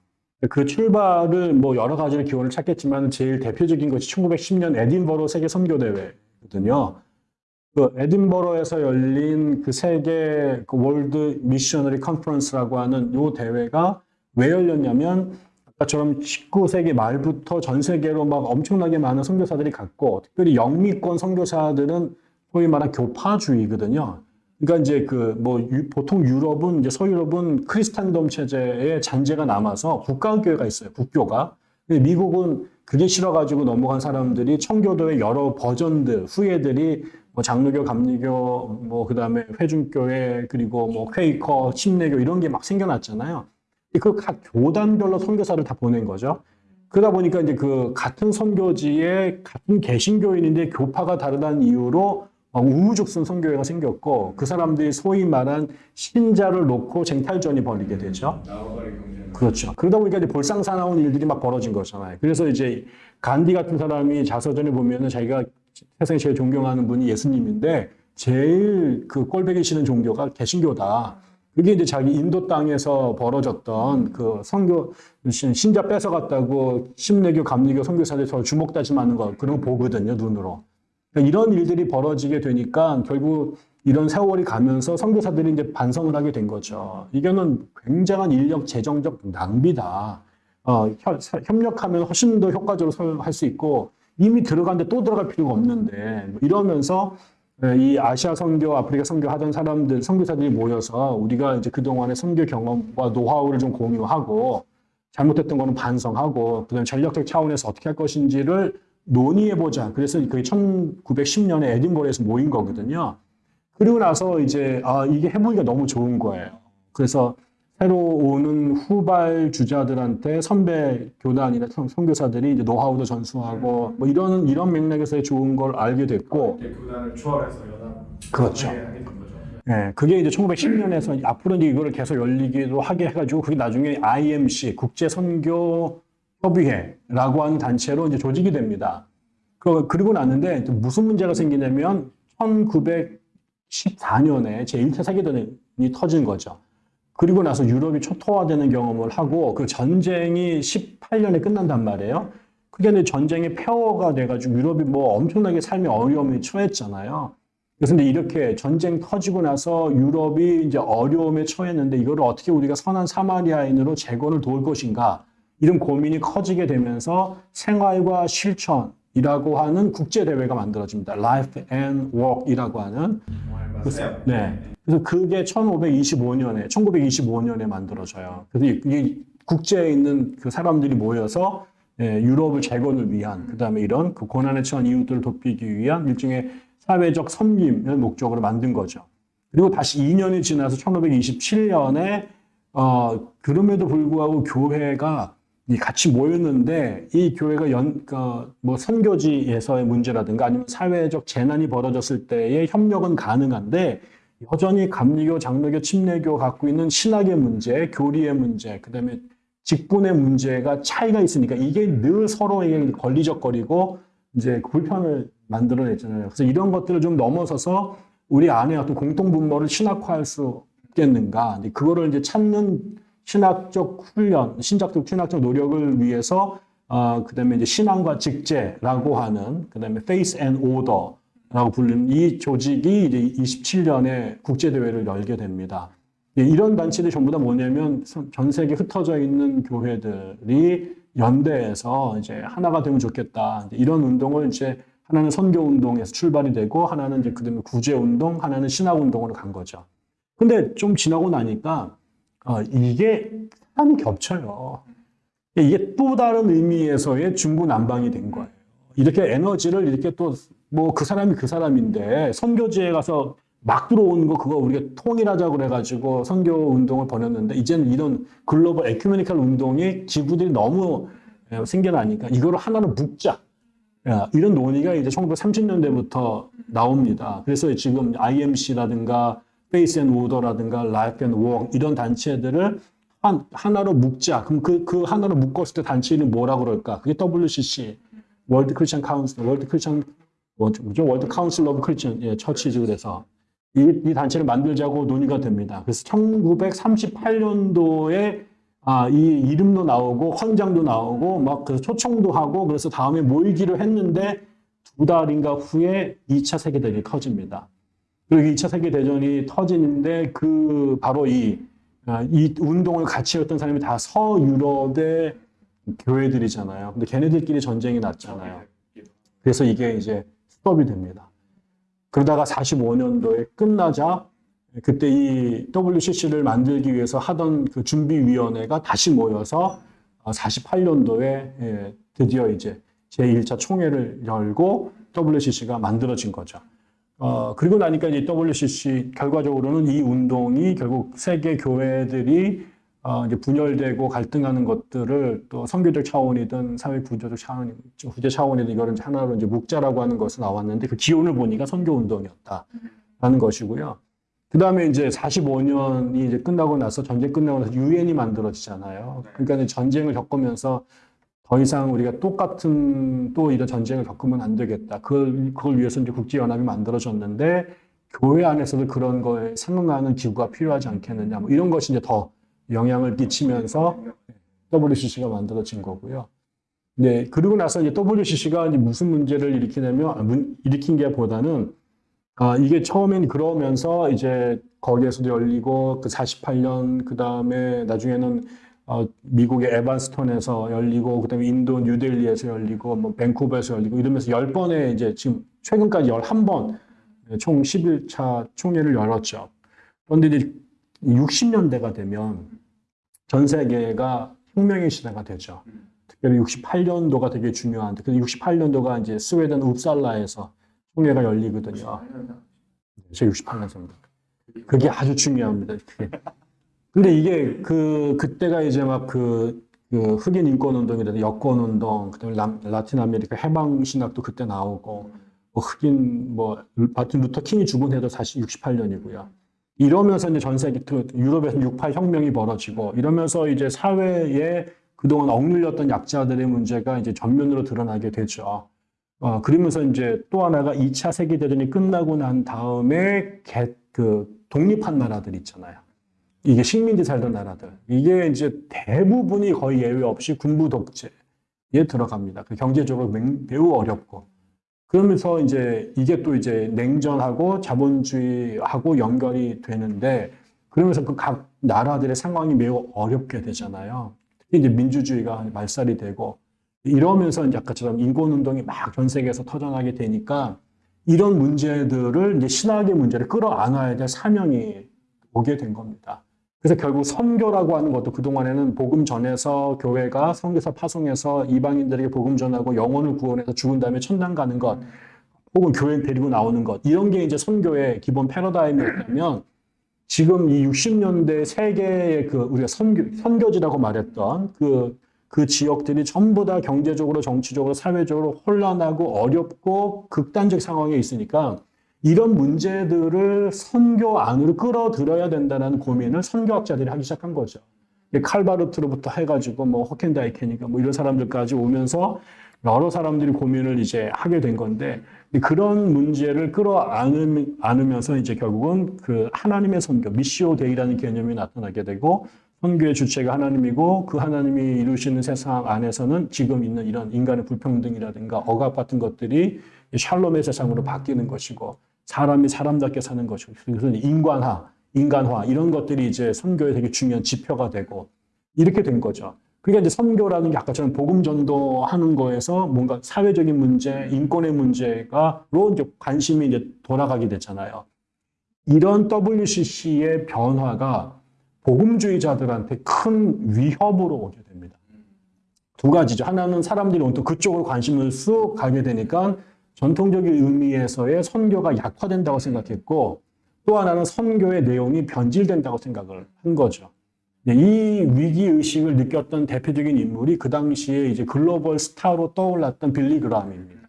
그 출발을 뭐 여러 가지로 기원을 찾겠지만 제일 대표적인 것이 1910년 에딘버러 세계 선교대회거든요. 그 에딘버러에서 열린 그 세계 그 World Missionary Conference라고 하는 요 대회가 왜 열렸냐면 처럼 19세기 말부터 전 세계로 막 엄청나게 많은 선교사들이 갔고 특별히 영미권 선교사들은 소위 말한 교파주의거든요. 그러니까 이제 그 뭐 보통 유럽은 이제 서유럽은 Christendom 체제의 잔재가 남아서 국가교회가 있어요. 국교가. 미국은 그게 싫어가지고 넘어간 사람들이 청교도의 여러 버전들, 후예들이 뭐 장로교, 감리교, 뭐 그다음에 회중교회 그리고 뭐 퀘이커, 침례교 이런 게 막 생겨났잖아요. 그 각 교단별로 선교사를 다 보낸 거죠. 그러다 보니까 이제 그 같은 선교지에 같은 개신교인인데 교파가 다르다는 이유로 어, 우후죽순 선교회가 생겼고 그 사람들이 소위 말한 신자를 놓고 쟁탈전이 벌이게 되죠. 그렇죠. 그러다 보니까 이제 볼상사나운 일들이 막 벌어진 거잖아요. 그래서 이제 간디 같은 사람이 자서전에 보면은 자기가 세상에 제일 존경하는 분이 예수님인데 제일 그 꼴배기 싫은 종교가 개신교다. 그게 이제 자기 인도 땅에서 벌어졌던 그 선교 신- 신자 뺏어갔다고 심내교, 감리교 선교사들이 서로 주먹 다짐하는 거 그런 거 보거든요 눈으로. 그러니까 이런 일들이 벌어지게 되니까 결국 이런 세월이 가면서 선교사들이 이제 반성을 하게 된 거죠. 이거는 굉장한 인력 재정적 낭비다. 어, 협- 협력하면 훨씬 더 효과적으로 할 수 있고 이미 들어갔는데 또 들어갈 필요가 없는데 뭐 이러면서 예, 이 아시아 선교, 아프리카 선교 하던 사람들, 선교사들이 모여서 우리가 이제 그동안의 선교 경험과 노하우를 좀 공유하고 잘못했던 거는 반성하고 그다음에 전략적 차원에서 어떻게 할 것인지를 논의해보자. 그래서 그게 1910년에 에딘버러에서 모인 거거든요. 그리고 나서 이제 아 이게 해보기가 너무 좋은 거예요. 그래서 새로 오는 후발 주자들한테 선배 교단이나 선- 선교사들이 이제 노하우도 전수하고 뭐 이런 이런 맥락에서의 좋은 걸 알게 됐고
교단을 초월해서 연합
그렇죠. 예, 그게 이제 1910년에서 앞으로 이제 이거를 계속 열리기도 하게 해가지고 그게 나중에 IMC 국제 선교 협의회라고 하는 단체로 이제 조직이 됩니다. 그, 그리고 났는데 또 무슨 문제가 생기냐면 1914년에 제 1차 세계대전이 터진 거죠. 그리고 나서 유럽이 초토화되는 경험을 하고 그 전쟁이 18년에 끝난단 말이에요. 그게 이제 전쟁의 폐허가 돼가지고 유럽이 뭐 엄청나게 삶의 어려움에 처했잖아요. 그래서 근데 이렇게 전쟁 터지고 나서 유럽이 이제 어려움에 처했는데 이거를 어떻게 우리가 선한 사마리아인으로 재건을 도울 것인가 이런 고민이 커지게 되면서 생활과 실천이라고 하는 국제 대회가 만들어집니다. Life and Work이라고 하는. 네. 그래서 그게 1525년에 1925년에 만들어져요. 그래서 이- 이 국제에 있는 그 사람들이 모여서 예, 유럽을 재건을 위한 그다음에 이런 그 고난에 처한 이웃들을 돕기 위한 일종의 사회적 섬김을 목적으로 만든 거죠. 그리고 다시 2년이 지나서 1527년에 어 그럼에도 불구하고 교회가 이 같이 모였는데 이 교회가 연, 그, 뭐 선교지에서의 문제라든가 아니면 사회적 재난이 벌어졌을 때의 협력은 가능한데 여전히 감리교, 장로교, 침례교 갖고 있는 신학의 문제, 교리의 문제, 그 다음에 직분의 문제가 차이가 있으니까 이게 늘 서로에게 걸리적거리고 이제 불편을 만들어냈잖아요. 그래서 이런 것들을 좀 넘어서서 우리 안에 어떤 공통 분모를 신학화할 수 있겠는가? 그거를 이제 찾는 신학적 훈련, 신학적 신학적 노력을 위해서 어, 그다음에 이제 신앙과 직제라고 하는 그다음에 Faith and Order 라고 불리는 이 조직이 이제 27년에 국제 대회를 열게 됩니다. 예, 이런 단체들이 전부 다 뭐냐면 전 세계 흩어져 있는 교회들이 연대해서 이제 하나가 되면 좋겠다. 이런 운동을 이제 하나는 선교 운동에서 출발이 되고 하나는 이제 그다음에 구제 운동, 하나는 신학 운동으로 간 거죠. 근데 좀 지나고 나니까 어, 이게 사람이 겹쳐요. 이게 또 다른 의미에서의 중구난방이 된 거예요. 이렇게 에너지를 이렇게 또 뭐 그 사람이 그 사람인데 선교지에 가서 막 들어오는 거 그거 우리가 통일하자 그래가지고 선교 운동을 벌였는데 이제는 이런 글로벌 에큐메니컬 운동이 기구들이 너무 예, 생겨나니까 이거를 하나로 묶자. 야, 이런 논의가 이제 1930년대부터 나옵니다. 그래서 지금 IMC라든가 Face and Order라든가 Life and Work 이런 단체들을 한, 하나로 묶자. 그럼 그, 그 하나로 묶었을 때 단체 이름 뭐라고 그럴까? 그게 WCC, World Christian Council, World Christian, 뭐죠? World Council of Christian, 예, Churches 그래서. 이, 이 단체를 만들자고 논의가 됩니다. 그래서 1938년도에 아, 이 이름도 나오고 헌장도 나오고 막 그래서 초청도 하고 그래서 다음에 모이기로 했는데 두 달인가 후에 2차 세계대전이 터집니다. 그리고 2차 세계대전이 터지는데 그 바로 이, 아, 이 운동을 같이 했던 사람이 다 서유럽의 교회들이잖아요. 근데 걔네들끼리 전쟁이 났잖아요. 그래서 이게 이제 스톱이 됩니다. 그러다가 45년도에 끝나자 그때 이 WCC를 만들기 위해서 하던 그 준비위원회가 다시 모여서 48년도에 드디어 이제 제1차 총회를 열고 WCC가 만들어진 거죠. 어, 그리고 나니까 이제 WCC 결과적으로는 이 운동이 결국 세계 교회들이 어, 이제 분열되고 갈등하는 것들을 또 선교적 차원이든 사회 구조적 차원, 구제 차원이든 이거를 이제 하나로 이제 묵자라고 하는 것이 나왔는데 그 기원을 보니까 선교 운동이었다라는 것이고요. 그 다음에 이제 45년이 이제 끝나고 나서 전쟁 끝나고 나서 유엔이 만들어지잖아요. 그러니까 이제 전쟁을 겪으면서 더 이상 우리가 똑같은 또 이런 전쟁을 겪으면 안 되겠다. 그걸, 그걸 위해서 이제 국제연합이 만들어졌는데 교회 안에서도 그런 거에 상응하는 기구가 필요하지 않겠느냐. 뭐 이런 것이 이제 더 영향을 끼치면서 WCC가 만들어진 거고요. 네, 그리고 나서 이제 WCC가 이제 무슨 문제를 일으키냐면, 아, 문- 일으킨 게 보다는, 아, 이게 처음엔 그러면서 이제 거기에서도 열리고, 그 48년, 그 다음에 나중에는 어, 미국의 에반스톤에서 열리고 그다음에 인도 뉴델리에서 열리고 뭐 밴쿠버에서 열리고 이러면서 10번의 이제 지금 최근까지 11번 총 11차 총회를 열었죠. 그런데 이제 60년대가 되면 전 세계가 혁명의 시대가 되죠. 특별히 68년도가 되게 중요한데, 그 68년도가 이제 스웨덴 웁살라에서 총회가 열리거든요. 제 68년생입니다. 그게 아주 중요합니다. 그게. 근데 이게 그 그때가 이제 막그 그 흑인 인권 운동이라든 여권 운동, 그다음에 라, 라틴 아메리카 해방 신학도 그때 나오고 뭐 흑인 뭐 마틴 루터 킹이 죽은 해도 사실 68년이고요. 이러면서 이제 전 세계 그 유럽에서 68 혁명이 벌어지고 이러면서 이제 사회에 그동안 억눌렸던 약자들의 문제가 이제 전면으로 드러나게 되죠. 어, 그러면서 이제 또 하나가 2차 세계대전이 끝나고 난 다음에 개, 그 독립한 나라들 있잖아요. 이게 식민지 살던 나라들. 이게 이제 대부분이 거의 예외 없이 군부 독재에 들어갑니다. 그 경제적으로 맹- 매우 어렵고. 그러면서 이제 이게 또 이제 냉전하고 자본주의하고 연결이 되는데 그러면서 그 각 나라들의 상황이 매우 어렵게 되잖아요. 이제 민주주의가 말살이 되고 이러면서 이제 아까처럼 인권운동이 막 전 세계에서 터져나게 되니까 이런 문제들을 이제 신학의 문제를 끌어안아야 될 사명이 오게 된 겁니다. 그래서 결국 선교라고 하는 것도 그동안에는 복음 전해서 교회가 선교사 파송해서 이방인들에게 복음 전하고 영혼을 구원해서 죽은 다음에 천당 가는 것 혹은 교회 데리고 나오는 것 이런 게 이제 선교의 기본 패러다임이었다면 지금 이 60년대 세계의 그 우리가 선교, 선교지라고 말했던 그, 그 지역들이 전부 다 경제적으로 정치적으로 사회적으로 혼란하고 어렵고 극단적 상황에 있으니까 이런 문제들을 선교 안으로 끌어들여야 된다는 고민을 선교학자들이 하기 시작한 거죠. 칼바르트로부터 해가지고 뭐 호켄다이케니까 뭐 이런 사람들까지 오면서 여러 사람들이 고민을 이제 하게 된 건데 그런 문제를 끌어안으면서 이제 결국은 그 하나님의 선교, 미시오 데이라는 개념이 나타나게 되고 선교의 주체가 하나님이고 그 하나님이 이루시는 세상 안에서는 지금 있는 이런 인간의 불평등이라든가 억압 같은 것들이 샬롬의 세상으로 바뀌는 것이고 사람이 사람답게 사는 것이고 그래서 인간화, 인간화 이런 것들이 이제 선교의 되게 중요한 지표가 되고 이렇게 된 거죠. 그러니까 이제 선교라는 게 아까처럼 복음 전도하는 거에서 뭔가 사회적인 문제, 인권의 문제가로 이제 관심이 이제 돌아가게 됐잖아요. 이런 WCC의 변화가 복음주의자들한테 큰 위협으로 오게 됩니다. 두 가지죠. 하나는 사람들이 온통 그쪽으로 관심을 쑥 가게 되니까 전통적인 의미에서의 선교가 약화된다고 생각했고 또 하나는 선교의 내용이 변질된다고 생각을 한 거죠. 네, 이 위기 의식을 느꼈던 대표적인 인물이 그 당시에 이제 글로벌 스타로 떠올랐던 빌리 그람입니다.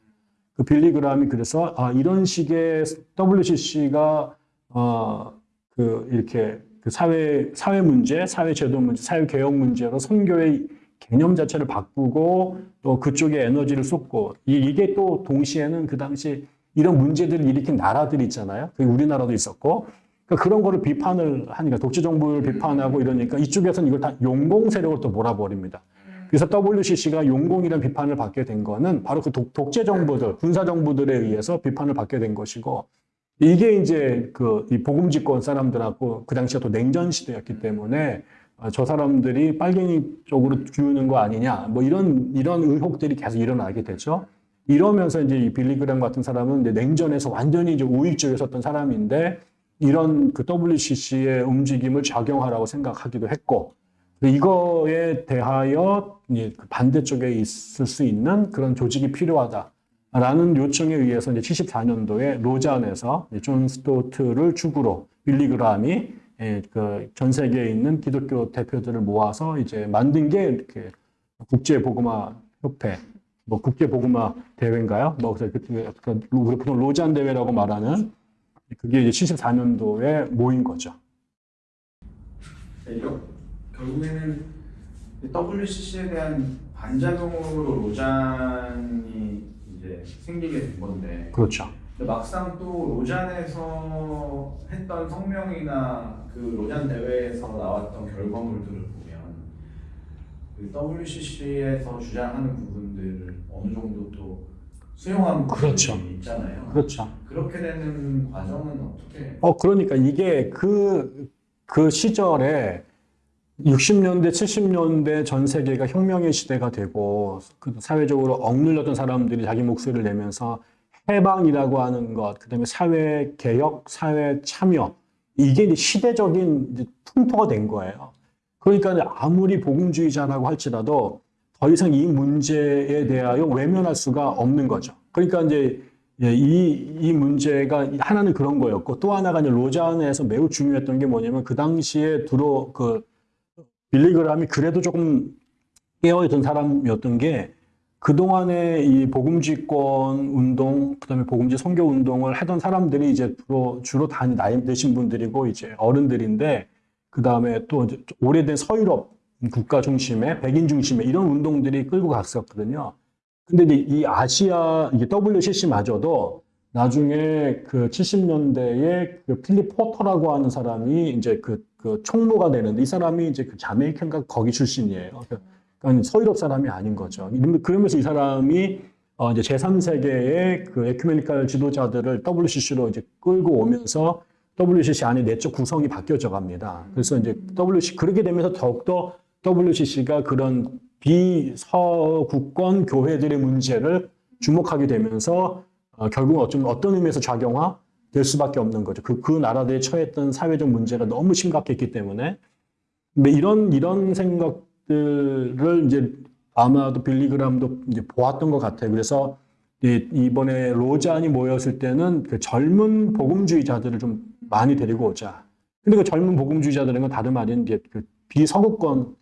그 빌리 그람이 그래서 아 이런 식의 WCC가 어 그 이렇게 그 사회 사회 문제, 사회 제도 문제, 사회 개혁 문제로 선교의 개념 자체를 바꾸고 또 그쪽에 에너지를 쏟고 이- 이게 또 동시에는 그 당시 이런 문제들을 일으킨 나라들이 있잖아요. 그 우리나라도 있었고 그러니까 그런 거를 비판을 하니까 독재 정부를 비판하고 이러니까 이쪽에서는 이걸 다 용공 세력을 또 몰아버립니다. 그래서 WCC가 용공이라는 비판을 받게 된 거는 바로 그 독, 독재 정부들, 군사 정부들에 의해서 비판을 받게 된 것이고 이게 이제 그이 복음집권 사람들하고 그 당시가 또 냉전 시대였기 때문에 어, 저 사람들이 빨갱이 쪽으로 기우는 거 아니냐 뭐 이런 이런 의혹들이 계속 일어나게 되죠. 이러면서 이제 이 빌리그램 같은 사람은 이제 냉전에서 완전히 이제 우익 쪽에 섰던 사람인데 이런 그 WCC의 움직임을 좌경화라고 생각하기도 했고 이거에 대하여 그 반대쪽에 있을 수 있는 그런 조직이 필요하다라는 요청에 의해서 이제 74년도에 로잔에서 존 스토트를 주구로 빌리그람이 예, 그전 세계에 있는 기독교 대표들을 모아서 이제 만든 게 이렇게 국제 복음화 협회, 뭐 국제 복음화 대회인가요? 뭐 그래서 그- 그 우리 보통 로잔 대회라고 말하는 그게 이제 74년도에 모인 거죠.
네, 결국에는 WCC에 대한 반작용으로 로잔이 이제 생기게 된 건데
그렇죠.
막상 또 로잔에서 했던 성명이나 그 로잔 대회에서 나왔던 결과물들을 보면 그 WCC에서 주장하는 부분들을 어느 정도 또 수용하는
그렇죠.
부분이 있잖아요.
그렇죠.
그렇게 되는 과정은 어떻게?
어, 그러니까 이게 그, 그 시절에 60년대, 70년대 전 세계가 혁명의 시대가 되고 그 사회적으로 억눌렸던 사람들이 자기 목소리를 내면서 해방이라고 하는 것, 그 다음에 사회 개혁, 사회 참여 이게 이제 시대적인 이제 풍토가 된 거예요. 그러니까 아무리 복음주의자라고 할지라도 더 이상 이 문제에 대하여 외면할 수가 없는 거죠. 그러니까 이제 예, 이, 이 문제가 하나는 그런 거였고 또 하나가 이제 로잔에서 매우 중요했던 게 뭐냐면 그 당시에 들어 그 빌리그람이 그래도 조금 깨어있던 사람이었던 게 그동안에 이 복음지권 운동, 그 다음에 복음지 선교 운동을 하던 사람들이 이제 주로, 주로 다 나이 드신 분들이고 이제 어른들인데 그 다음에 또 오래된 서유럽 국가 중심의 백인 중심의 이런 운동들이 끌고 갔었거든요. 근데 이 아시아, 이게 WCC마저도 나중에 그 70년대에 그 필립 포터라고 하는 사람이 이제 그, 그 총무가 되는데 이 사람이 이제 그 자메이칸가 거기 출신이에요. 서유럽 사람이 아닌 거죠. 그러면서 이 사람이 어 이제 제3세계의 그 에큐메니컬 지도자들을 WCC로 이제 끌고 오면서 WCC 안에 내적 구성이 바뀌어져 갑니다. 그래서 이제 WCC 그렇게 되면서 더욱더 WCC가 그런 비서구권 교회들의 문제를 주목하게 되면서 어, 결국 어쩌면 어떤 의미에서 작용화 될 수밖에 없는 거죠. 그, 그 나라들이 처했던 사회적 문제가 너무 심각했기 때문에. 근데 이런, 이런 생각 들을 이제 아마도 빌리그람도 이제 보았던 것 같아요. 그래서 이- 이번에 로잔이 모였을 때는 그 젊은 복음주의자들을 좀 많이 데리고 오자. 근데 그 젊은 복음주의자들은 건 다름 아닌 이제 그 비서구권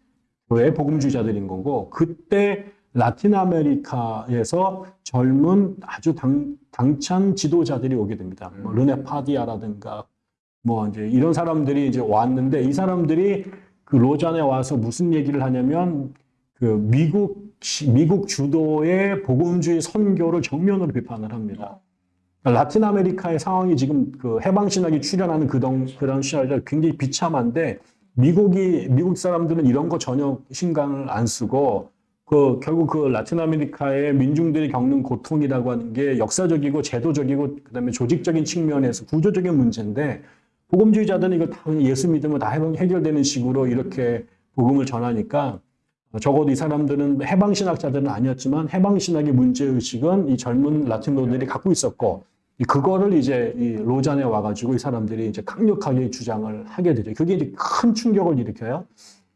교회 복음주의자들인 거고 그때 라틴 아메리카에서 젊은 아주 당, 당찬 지도자들이 오게 됩니다. 뭐 르네 파디아라든가 뭐 이제 이런 사람들이 이제 왔는데 이 사람들이 그 로잔에 와서 무슨 얘기를 하냐면 그 미국 시- 미국 주도의 복음주의 선교를 정면으로 비판을 합니다. 그러니까 라틴 아메리카의 상황이 지금 그 해방 신학이 출현하는 그런 그런 시절에 굉장히 비참한데 미국이 미국 사람들은 이런 거 전혀 신경을 안 쓰고 그 결국 그 라틴 아메리카의 민중들이 겪는 고통이라고 하는 게 역사적이고 제도적이고 그다음에 조직적인 측면에서 구조적인 문제인데 복음주의자들은 이거 다 예수 믿으면 다 해결되는 식으로 이렇게 복음을 전하니까 적어도 이 사람들은 해방신학자들은 아니었지만 해방신학의 문제의식은 이 젊은 라틴노들이 갖고 있었고 이 그거를 이제 이 로잔에 와가지고 이 사람들이 이제 강력하게 주장을 하게 되죠. 그게 이제 큰 충격을 일으켜요.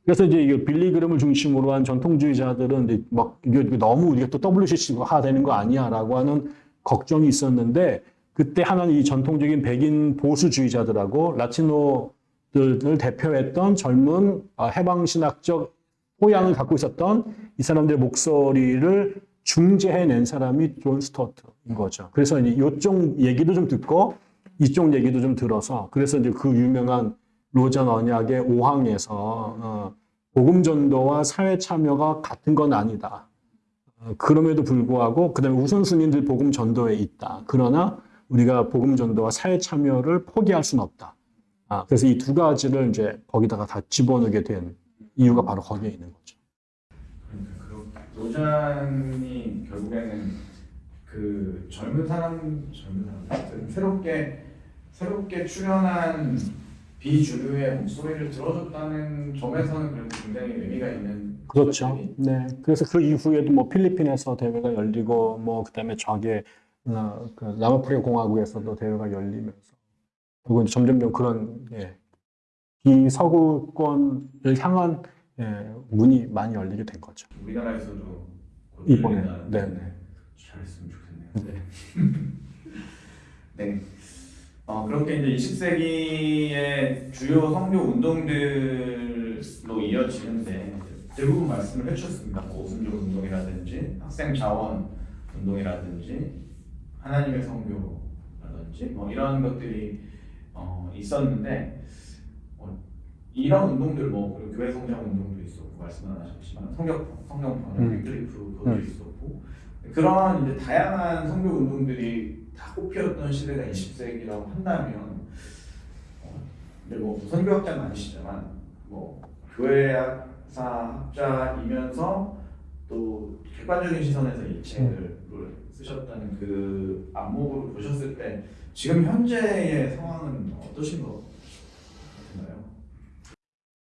그래서 이제 이게 빌리 그램을 중심으로 한 전통주의자들은 이제 막 이게 너무 우리가 또 WCC가 되는 거 아니야라고 하는 걱정이 있었는데 그때 하나는 이 전통적인 백인 보수주의자들하고 라티노들을 대표했던 젊은 아, 해방신학적 호양을 갖고 있었던 이 사람들의 목소리를 중재해낸 사람이 존 스토트인 거죠. 그래서 이제 이쪽 얘기도 좀 듣고 이쪽 얘기도 좀 들어서 그래서 이제 그 유명한 로잔 언약의 5항에서 어, 복음 전도와 사회 참여가 같은 건 아니다. 어, 그럼에도 불구하고 그다음에 우선순위는 복음 전도에 있다. 그러나 우리가 복음 전도와 사회 참여를 포기할 수는 없다. 아, 그래서 이 두 가지를 이제 거기다가 다 집어넣게 된 이유가 바로 거기에 있는 거죠.
그러니까 로잔이 결국에는 그 젊은 사람 젊은 사람 새롭게 새롭게 출연한 비주류의 목소리를 들어줬다는 점에서는 그래도 굉장히 의미가 있는
그렇죠.
것들이
네. 그래서 그 이후에도 뭐 필리핀에서 대회가 열리고 뭐 그다음에 저게 어, 그 남아프리카 공화국에서도 대회가 열리면서 그리고 점점점 그런 예, 비서구권을 향한 예, 문이 많이 열리게 된 거죠.
우리나라에서도 곧
이번에.
열린다는데
네, 네.
잘했으면 좋겠네요. 네. 네. 어, 그렇게 이제 20세기의 주요 선교 운동들로 이어지는데 대부분 말씀을 해주셨습니다. 뭐 오순절 운동이라든지 학생 자원 운동이라든지 하나님의 선교라든지 뭐 이런 것들이 어, 있었는데 어, 이런 운동들 뭐 그리고 교회 성장 운동도 있었고 말씀 안 하셨지만 성경 성경 번역
음.
위클리프 그것도
음.
있었고 그런 이제 다양한 선교 운동들이 다 꽃피웠던 시대가 20세기라고 한다면 어, 근데 뭐 선교학자는 아니시지만 뭐 교회사 학자이면서 또 객관적인 시선에서 이 책을 쓰셨다는 그 안목으로 보셨을 때 지금 현재의 상황은 어떠신 것 같나요?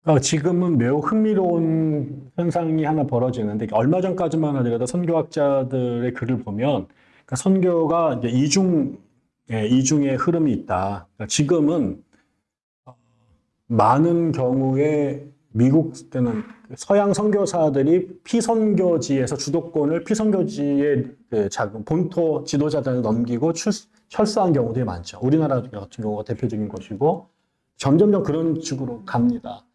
어, 지금은 매우 흥미로운 현상이 하나 벌어지는데 얼마 전까지만 하더라도 선교학자들의 글을 보면 그러니까 선교가 이제 이중 예, 이중의 흐름이 있다. 그러니까 지금은 어, 많은 경우에 미국 때는 서양 선교사들이 피선교지에서 주도권을 피선교지의 그 작은 본토 지도자들한테 넘기고 출, 철수한 경우들이 많죠. 우리나라 같은 경우가 대표적인 것이고 점점점 그런 식으로 갑니다.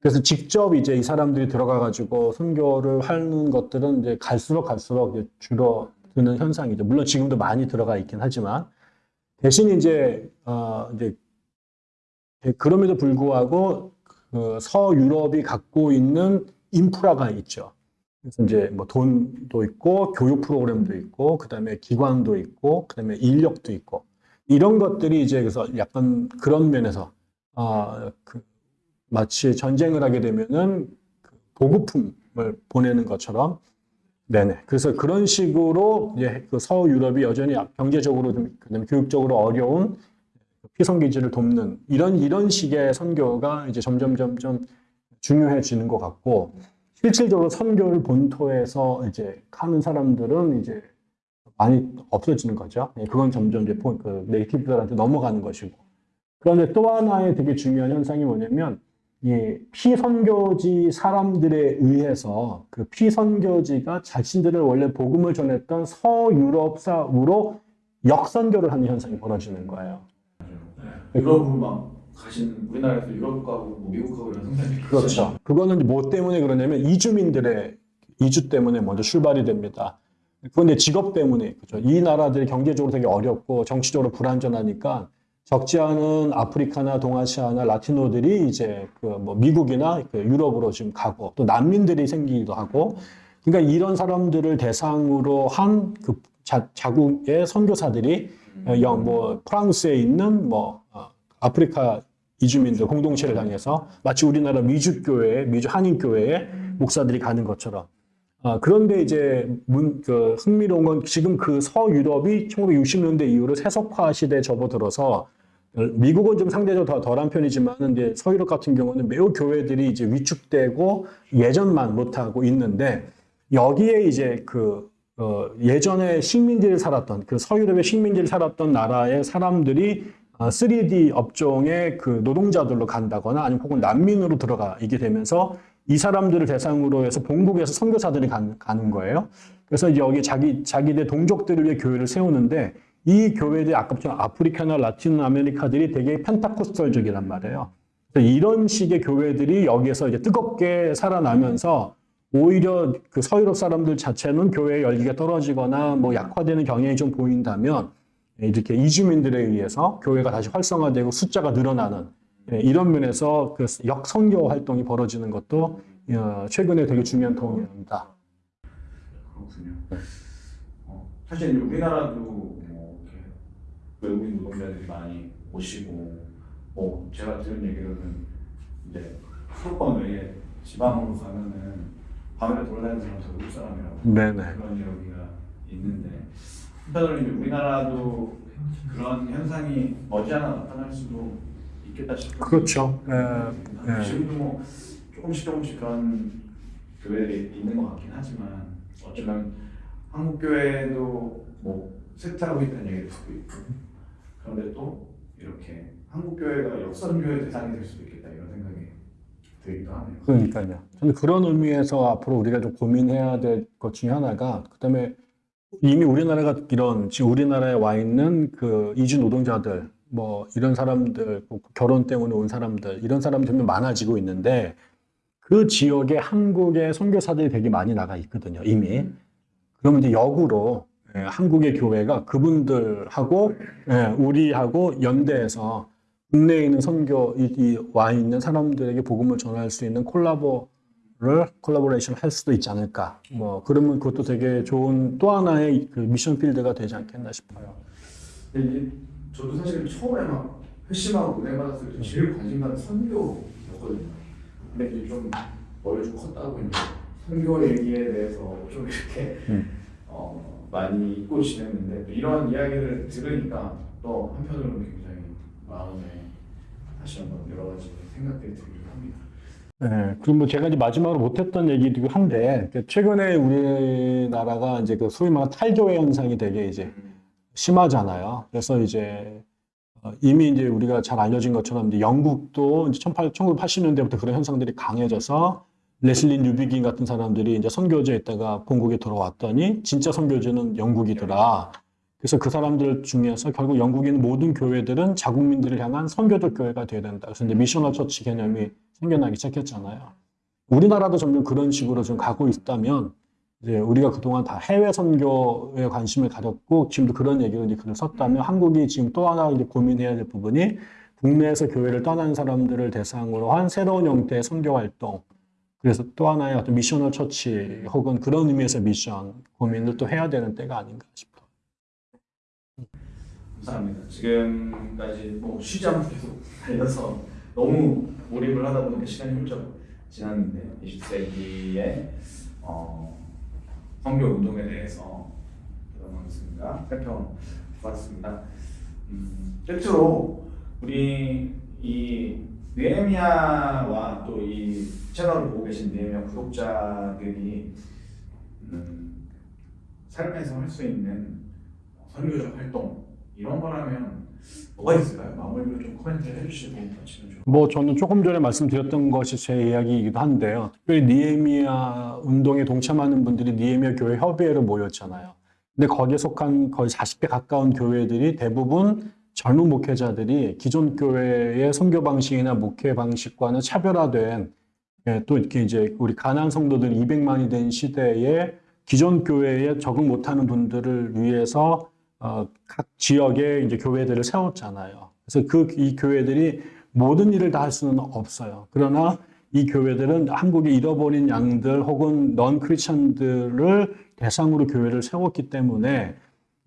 그래서 직접 이제 이 사람들이 들어가 가지고 선교를 하는 것들은 이제 갈수록 갈수록 이제 줄어드는 현상이죠. 물론 지금도 많이 들어가 있긴 하지만 대신 이제 어 이제 그럼에도 불구하고 그 서유럽이 갖고 있는 인프라가 있죠. 그래서 이제 뭐 돈도 있고 교육 프로그램도 있고 그다음에 기관도 있고 그다음에 인력도 있고 이런 것들이 이제 그래서 약간 그런 면에서 아 그 마치 전쟁을 하게 되면은 그 보급품을 보내는 것처럼 네네. 그래서 그런 식으로 이제 그 서유럽이 여전히 경제적으로 좀 그다음에 교육적으로 어려운 피선기지를 돕는 이런 이런 식의 선교가 이제 점점 점점 중요해지는 것 같고 실질적으로 선교를 본토에서 이제 하는 사람들은 이제 많이 없어지는 거죠. 예, 그건 점점 이제 포- 그 네이티브들한테 넘어가는 것이고. 그런데 또 하나의 되게 중요한 현상이 뭐냐면 이 피선교지 사람들에 의해서 그 피선교지가 자신들을 원래 복음을 전했던 서유럽사으로 역선교를 하는 현상이 벌어지는 거예요.
유럽으로 막 가신 우리나라에서 유럽 가고 뭐 미국 가고 이런 생각이
그렇죠. 그거는 뭐 때문에 그러냐면 이주민들의 이주 때문에 먼저 출발이 됩니다. 그런데 직업 때문에 그죠. 이 나라들이 경제적으로 되게 어렵고 정치적으로 불안전하니까 적지 않은 아프리카나 동아시아나 라티노들이 이제 그 뭐 미국이나 그 유럽으로 지금 가고 또 난민들이 생기기도 하고 그러니까 이런 사람들을 대상으로 한 그 자국의 선교사들이 어, 영, 뭐 프랑스에 있는 뭐 어, 아프리카 이주민들 공동체를 향해서 마치 우리나라 미주교회, 미주 한인교회에 목사들이 가는 것처럼. 아, 그런데 이제 문, 그 흥미로운 건 지금 그 서유럽이 1960년대 이후로 세속화 시대에 접어들어서 미국은 좀 상대적으로 더 덜한 편이지만 이제 서유럽 같은 경우는 매우 교회들이 이제 위축되고 예전만 못하고 있는데 여기에 이제 그 어, 예전에 식민지를 살았던 그 서유럽의 식민지를 살았던 나라의 사람들이 아, 3D 업종의 그 노동자들로 간다거나 아니면 혹은 난민으로 들어가 이게 되면서 이 사람들을 대상으로 해서 본국에서 선교사들이 간- 가는 거예요. 그래서 여기 자기 자기들 동족들을 위해 교회를 세우는데 이 교회들이 아까처럼 아프리카나 라틴 아메리카들이 되게 펜타코스털적이란 말이에요. 이런 식의 교회들이 여기에서 이제 뜨겁게 살아나면서 오히려 그 서유럽 사람들 자체는 교회 열기가 떨어지거나 뭐 약화되는 경향이 좀 보인다면 이렇게 이주민들에 의해서 교회가 다시 활성화되고 숫자가 늘어나는 예, 이런 면에서 그 역선교 활동이 벌어지는 것도 어, 최근에 되게 중요한 도움입니다.
그렇군요. 어, 사실 우리나라도 뭐 외국인 노동자들이 많이 오시고 뭐 제가 들은 얘기로는 이제 수도권 외에 지방으로 가면은 밤에 돌아다니는 사람 다 외국 사람이라고
네네.
그런 이야기가 있는데 한편으로 이제 우리나라도 그런 현상이 머지않아 나타날 수도 있겠다 싶어요.
그렇죠. 예, 예.
지금도 뭐 조금씩 조금씩 그런 교회들이 있는 것 같긴 하지만 어쩌면 한국 교회도 뭐 쇠퇴하고 있다는 얘기를 듣고 있고 그런데 또 이렇게 한국 교회가 역선 교회 대상이 될 수도 있겠다 이런 들기도 하네요.
그러니까요. 저는 그런 의미에서 앞으로 우리가 좀 고민해야 될 것 중에 하나가 그다음에 이미 우리나라가 이런 지금 우리나라에 와 있는 그 이주 노동자들 뭐 이런 사람들 뭐 결혼 때문에 온 사람들 이런 사람들이 많아지고 있는데 그 지역에 한국의 선교사들이 되게 많이 나가 있거든요 이미 그러면 이제 역으로 예, 한국의 교회가 그분들하고 예, 우리하고 연대해서 국내에 있는 선교 이, 이와 있는 사람들에게 복음을 전할 수 있는 콜라보를 콜라보레이션 할 수도 있지 않을까. 뭐 그러면 그것도 되게 좋은 또 하나의 그 미션 필드가 되지 않겠나 싶어요.
근데 이제 저도 사실 처음에 막 회심하고 은혜 받았을 때 제일 관심 가는 선교였거든요. 근데 이제 좀 머리 좀 컸다고 이제 선교 얘기에 대해서 좀 이렇게
음.
어, 많이 잊고 지냈는데 또 이런 이야기를 들으니까 또 한편으로는 마음에 다시 한번 여러 가지 생각들이 들기도 합니다.
네, 그럼 뭐 제가 이제 마지막으로 못했던 얘기이기도 한데, 그 최근에 우리나라가 이제 그 소위 말하는 탈교회 현상이 되게 이제 심하잖아요. 그래서 이제 어, 이미 이제 우리가 잘 알려진 것처럼 이제 영국도 이제 1980년대부터 그런 현상들이 강해져서 레슬리 뉴비긴 같은 사람들이 이제 선교지에 있다가 본국에 돌아왔더니 진짜 선교지는 영국이더라. 그래서 그 사람들 중에서 결국 있는 모든 교회들은 자국민들을 향한 선교적 교회가 돼야 된다. 그래서 이제 missional church 개념이 생겨나기 시작했잖아요. 우리나라도 점점 그런 식으로 좀 가고 있다면 이제 우리가 그동안 다 해외 선교에 관심을 가졌고 지금도 그런 얘기로 이제 글을 썼다면 한국이 지금 또 하나 이제 고민해야 될 부분이 국내에서 교회를 떠난 사람들을 대상으로 한 새로운 형태의 선교 활동 그래서 또 하나의 어떤 missional church 혹은 그런 의미에서 미션 고민을 또 해야 되는 때가 아닌가 싶어요.
감사합니다. 지금까지 뭐 쉬지 않고 계속 달려서 너무 몰입을 하다 보니까 시간이 훌쩍 지났는데 20세기의 어, 선교 운동에 대해서 들어보겠습니다. 살펴봤습니다. 음, 끝으로 우리 이 느헤미야와 또 이 채널을 보고 계신 느헤미야 구독자들이 음, 삶에서 할 수 있는 선교적 활동 이런 거라면 뭐가 있을까요? 마무리로 좀 해주시고 마치면 좋을
뭐 저는 조금 전에 말씀드렸던 것이 제 이야기이기도 한데요. 특별히 니에미아 운동에 동참하는 분들이 니에미아 교회 협의회로 모였잖아요. 근데 거기에 속한 거의 40개 가까운 교회들이 대부분 젊은 목회자들이 기존 교회의 선교 방식이나 목회 방식과는 차별화된 예, 또 이렇게 이제 우리 가난 성도들 200만이 된 시대에 기존 교회에 적응 못하는 분들을 위해서 어, 각 지역에 이제 교회들을 세웠잖아요. 그래서 그 이 교회들이 모든 일을 다 할 수는 없어요. 그러나 이 교회들은 한국의 잃어버린 양들 혹은 넌 크리스천들을 대상으로 교회를 세웠기 때문에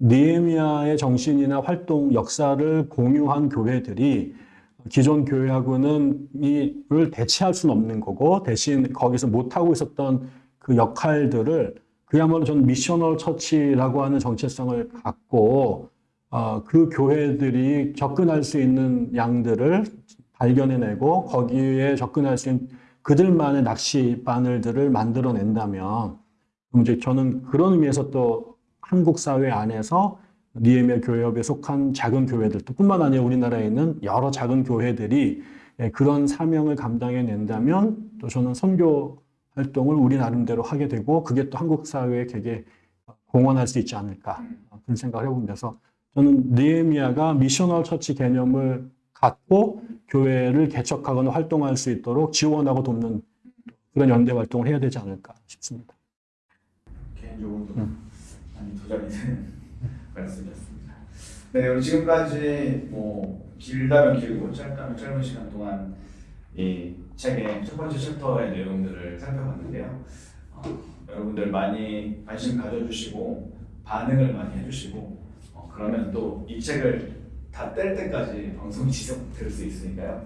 니에미아의 정신이나 활동 역사를 공유한 교회들이 기존 교회하고는 이를 대체할 수는 없는 거고 대신 거기서 못하고 있었던 그 역할들을 그야말로 전 미셔널 처치라고 하는 정체성을 갖고 어, 그 교회들이 접근할 수 있는 양들을 발견해내고 거기에 접근할 수 있는 그들만의 낚시 바늘들을 만들어낸다면 이제 저는 그런 의미에서 또 한국 사회 안에서 니에미아 교회협에 속한 작은 교회들 또 뿐만 아니라 우리나라에 있는 여러 작은 교회들이 예, 그런 사명을 감당해낸다면 또 저는 선교 활동을 우리 나름대로 하게 되고 그게 또 한국 사회에 되게 공헌할 수 있지 않을까 그런 생각을 해보면서 저는 느헤미야가 missional church 개념을 갖고 교회를 개척하거나 활동할 수 있도록 지원하고 돕는 그런 연대 활동을 해야 되지 않을까 싶습니다.
개인적으로도 많이 도전이 되는 말씀이었습니다. 네, 오늘 지금까지 뭐 길다면 길고 짧다면 짧은 시간 동안 이 책의 첫 번째 챕터의 내용들을 살펴봤는데요. 어, 여러분들 많이 관심 가져주시고 반응을 많이 해주시고 어, 그러면 또 이 책을 다 뗄 때까지 방송이 지속될 수 있으니까요.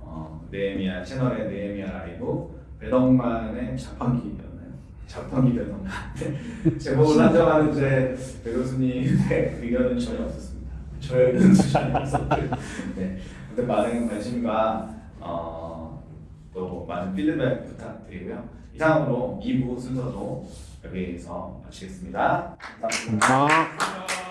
어, 네헤미야 채널의 네헤미야 라이브 배덕만의 자판기였나요? 자판기 배덕만 제목을 한정하는 제 배교수님의 의견은 전혀 없었습니다. 저의 의견은 전혀 없었고요. 네, 근데 많은 관심과 어, 또 많은 피드백 부탁드리고요. 이상으로 2부 순서도 여기서 마치겠습니다 감사합니다.
아.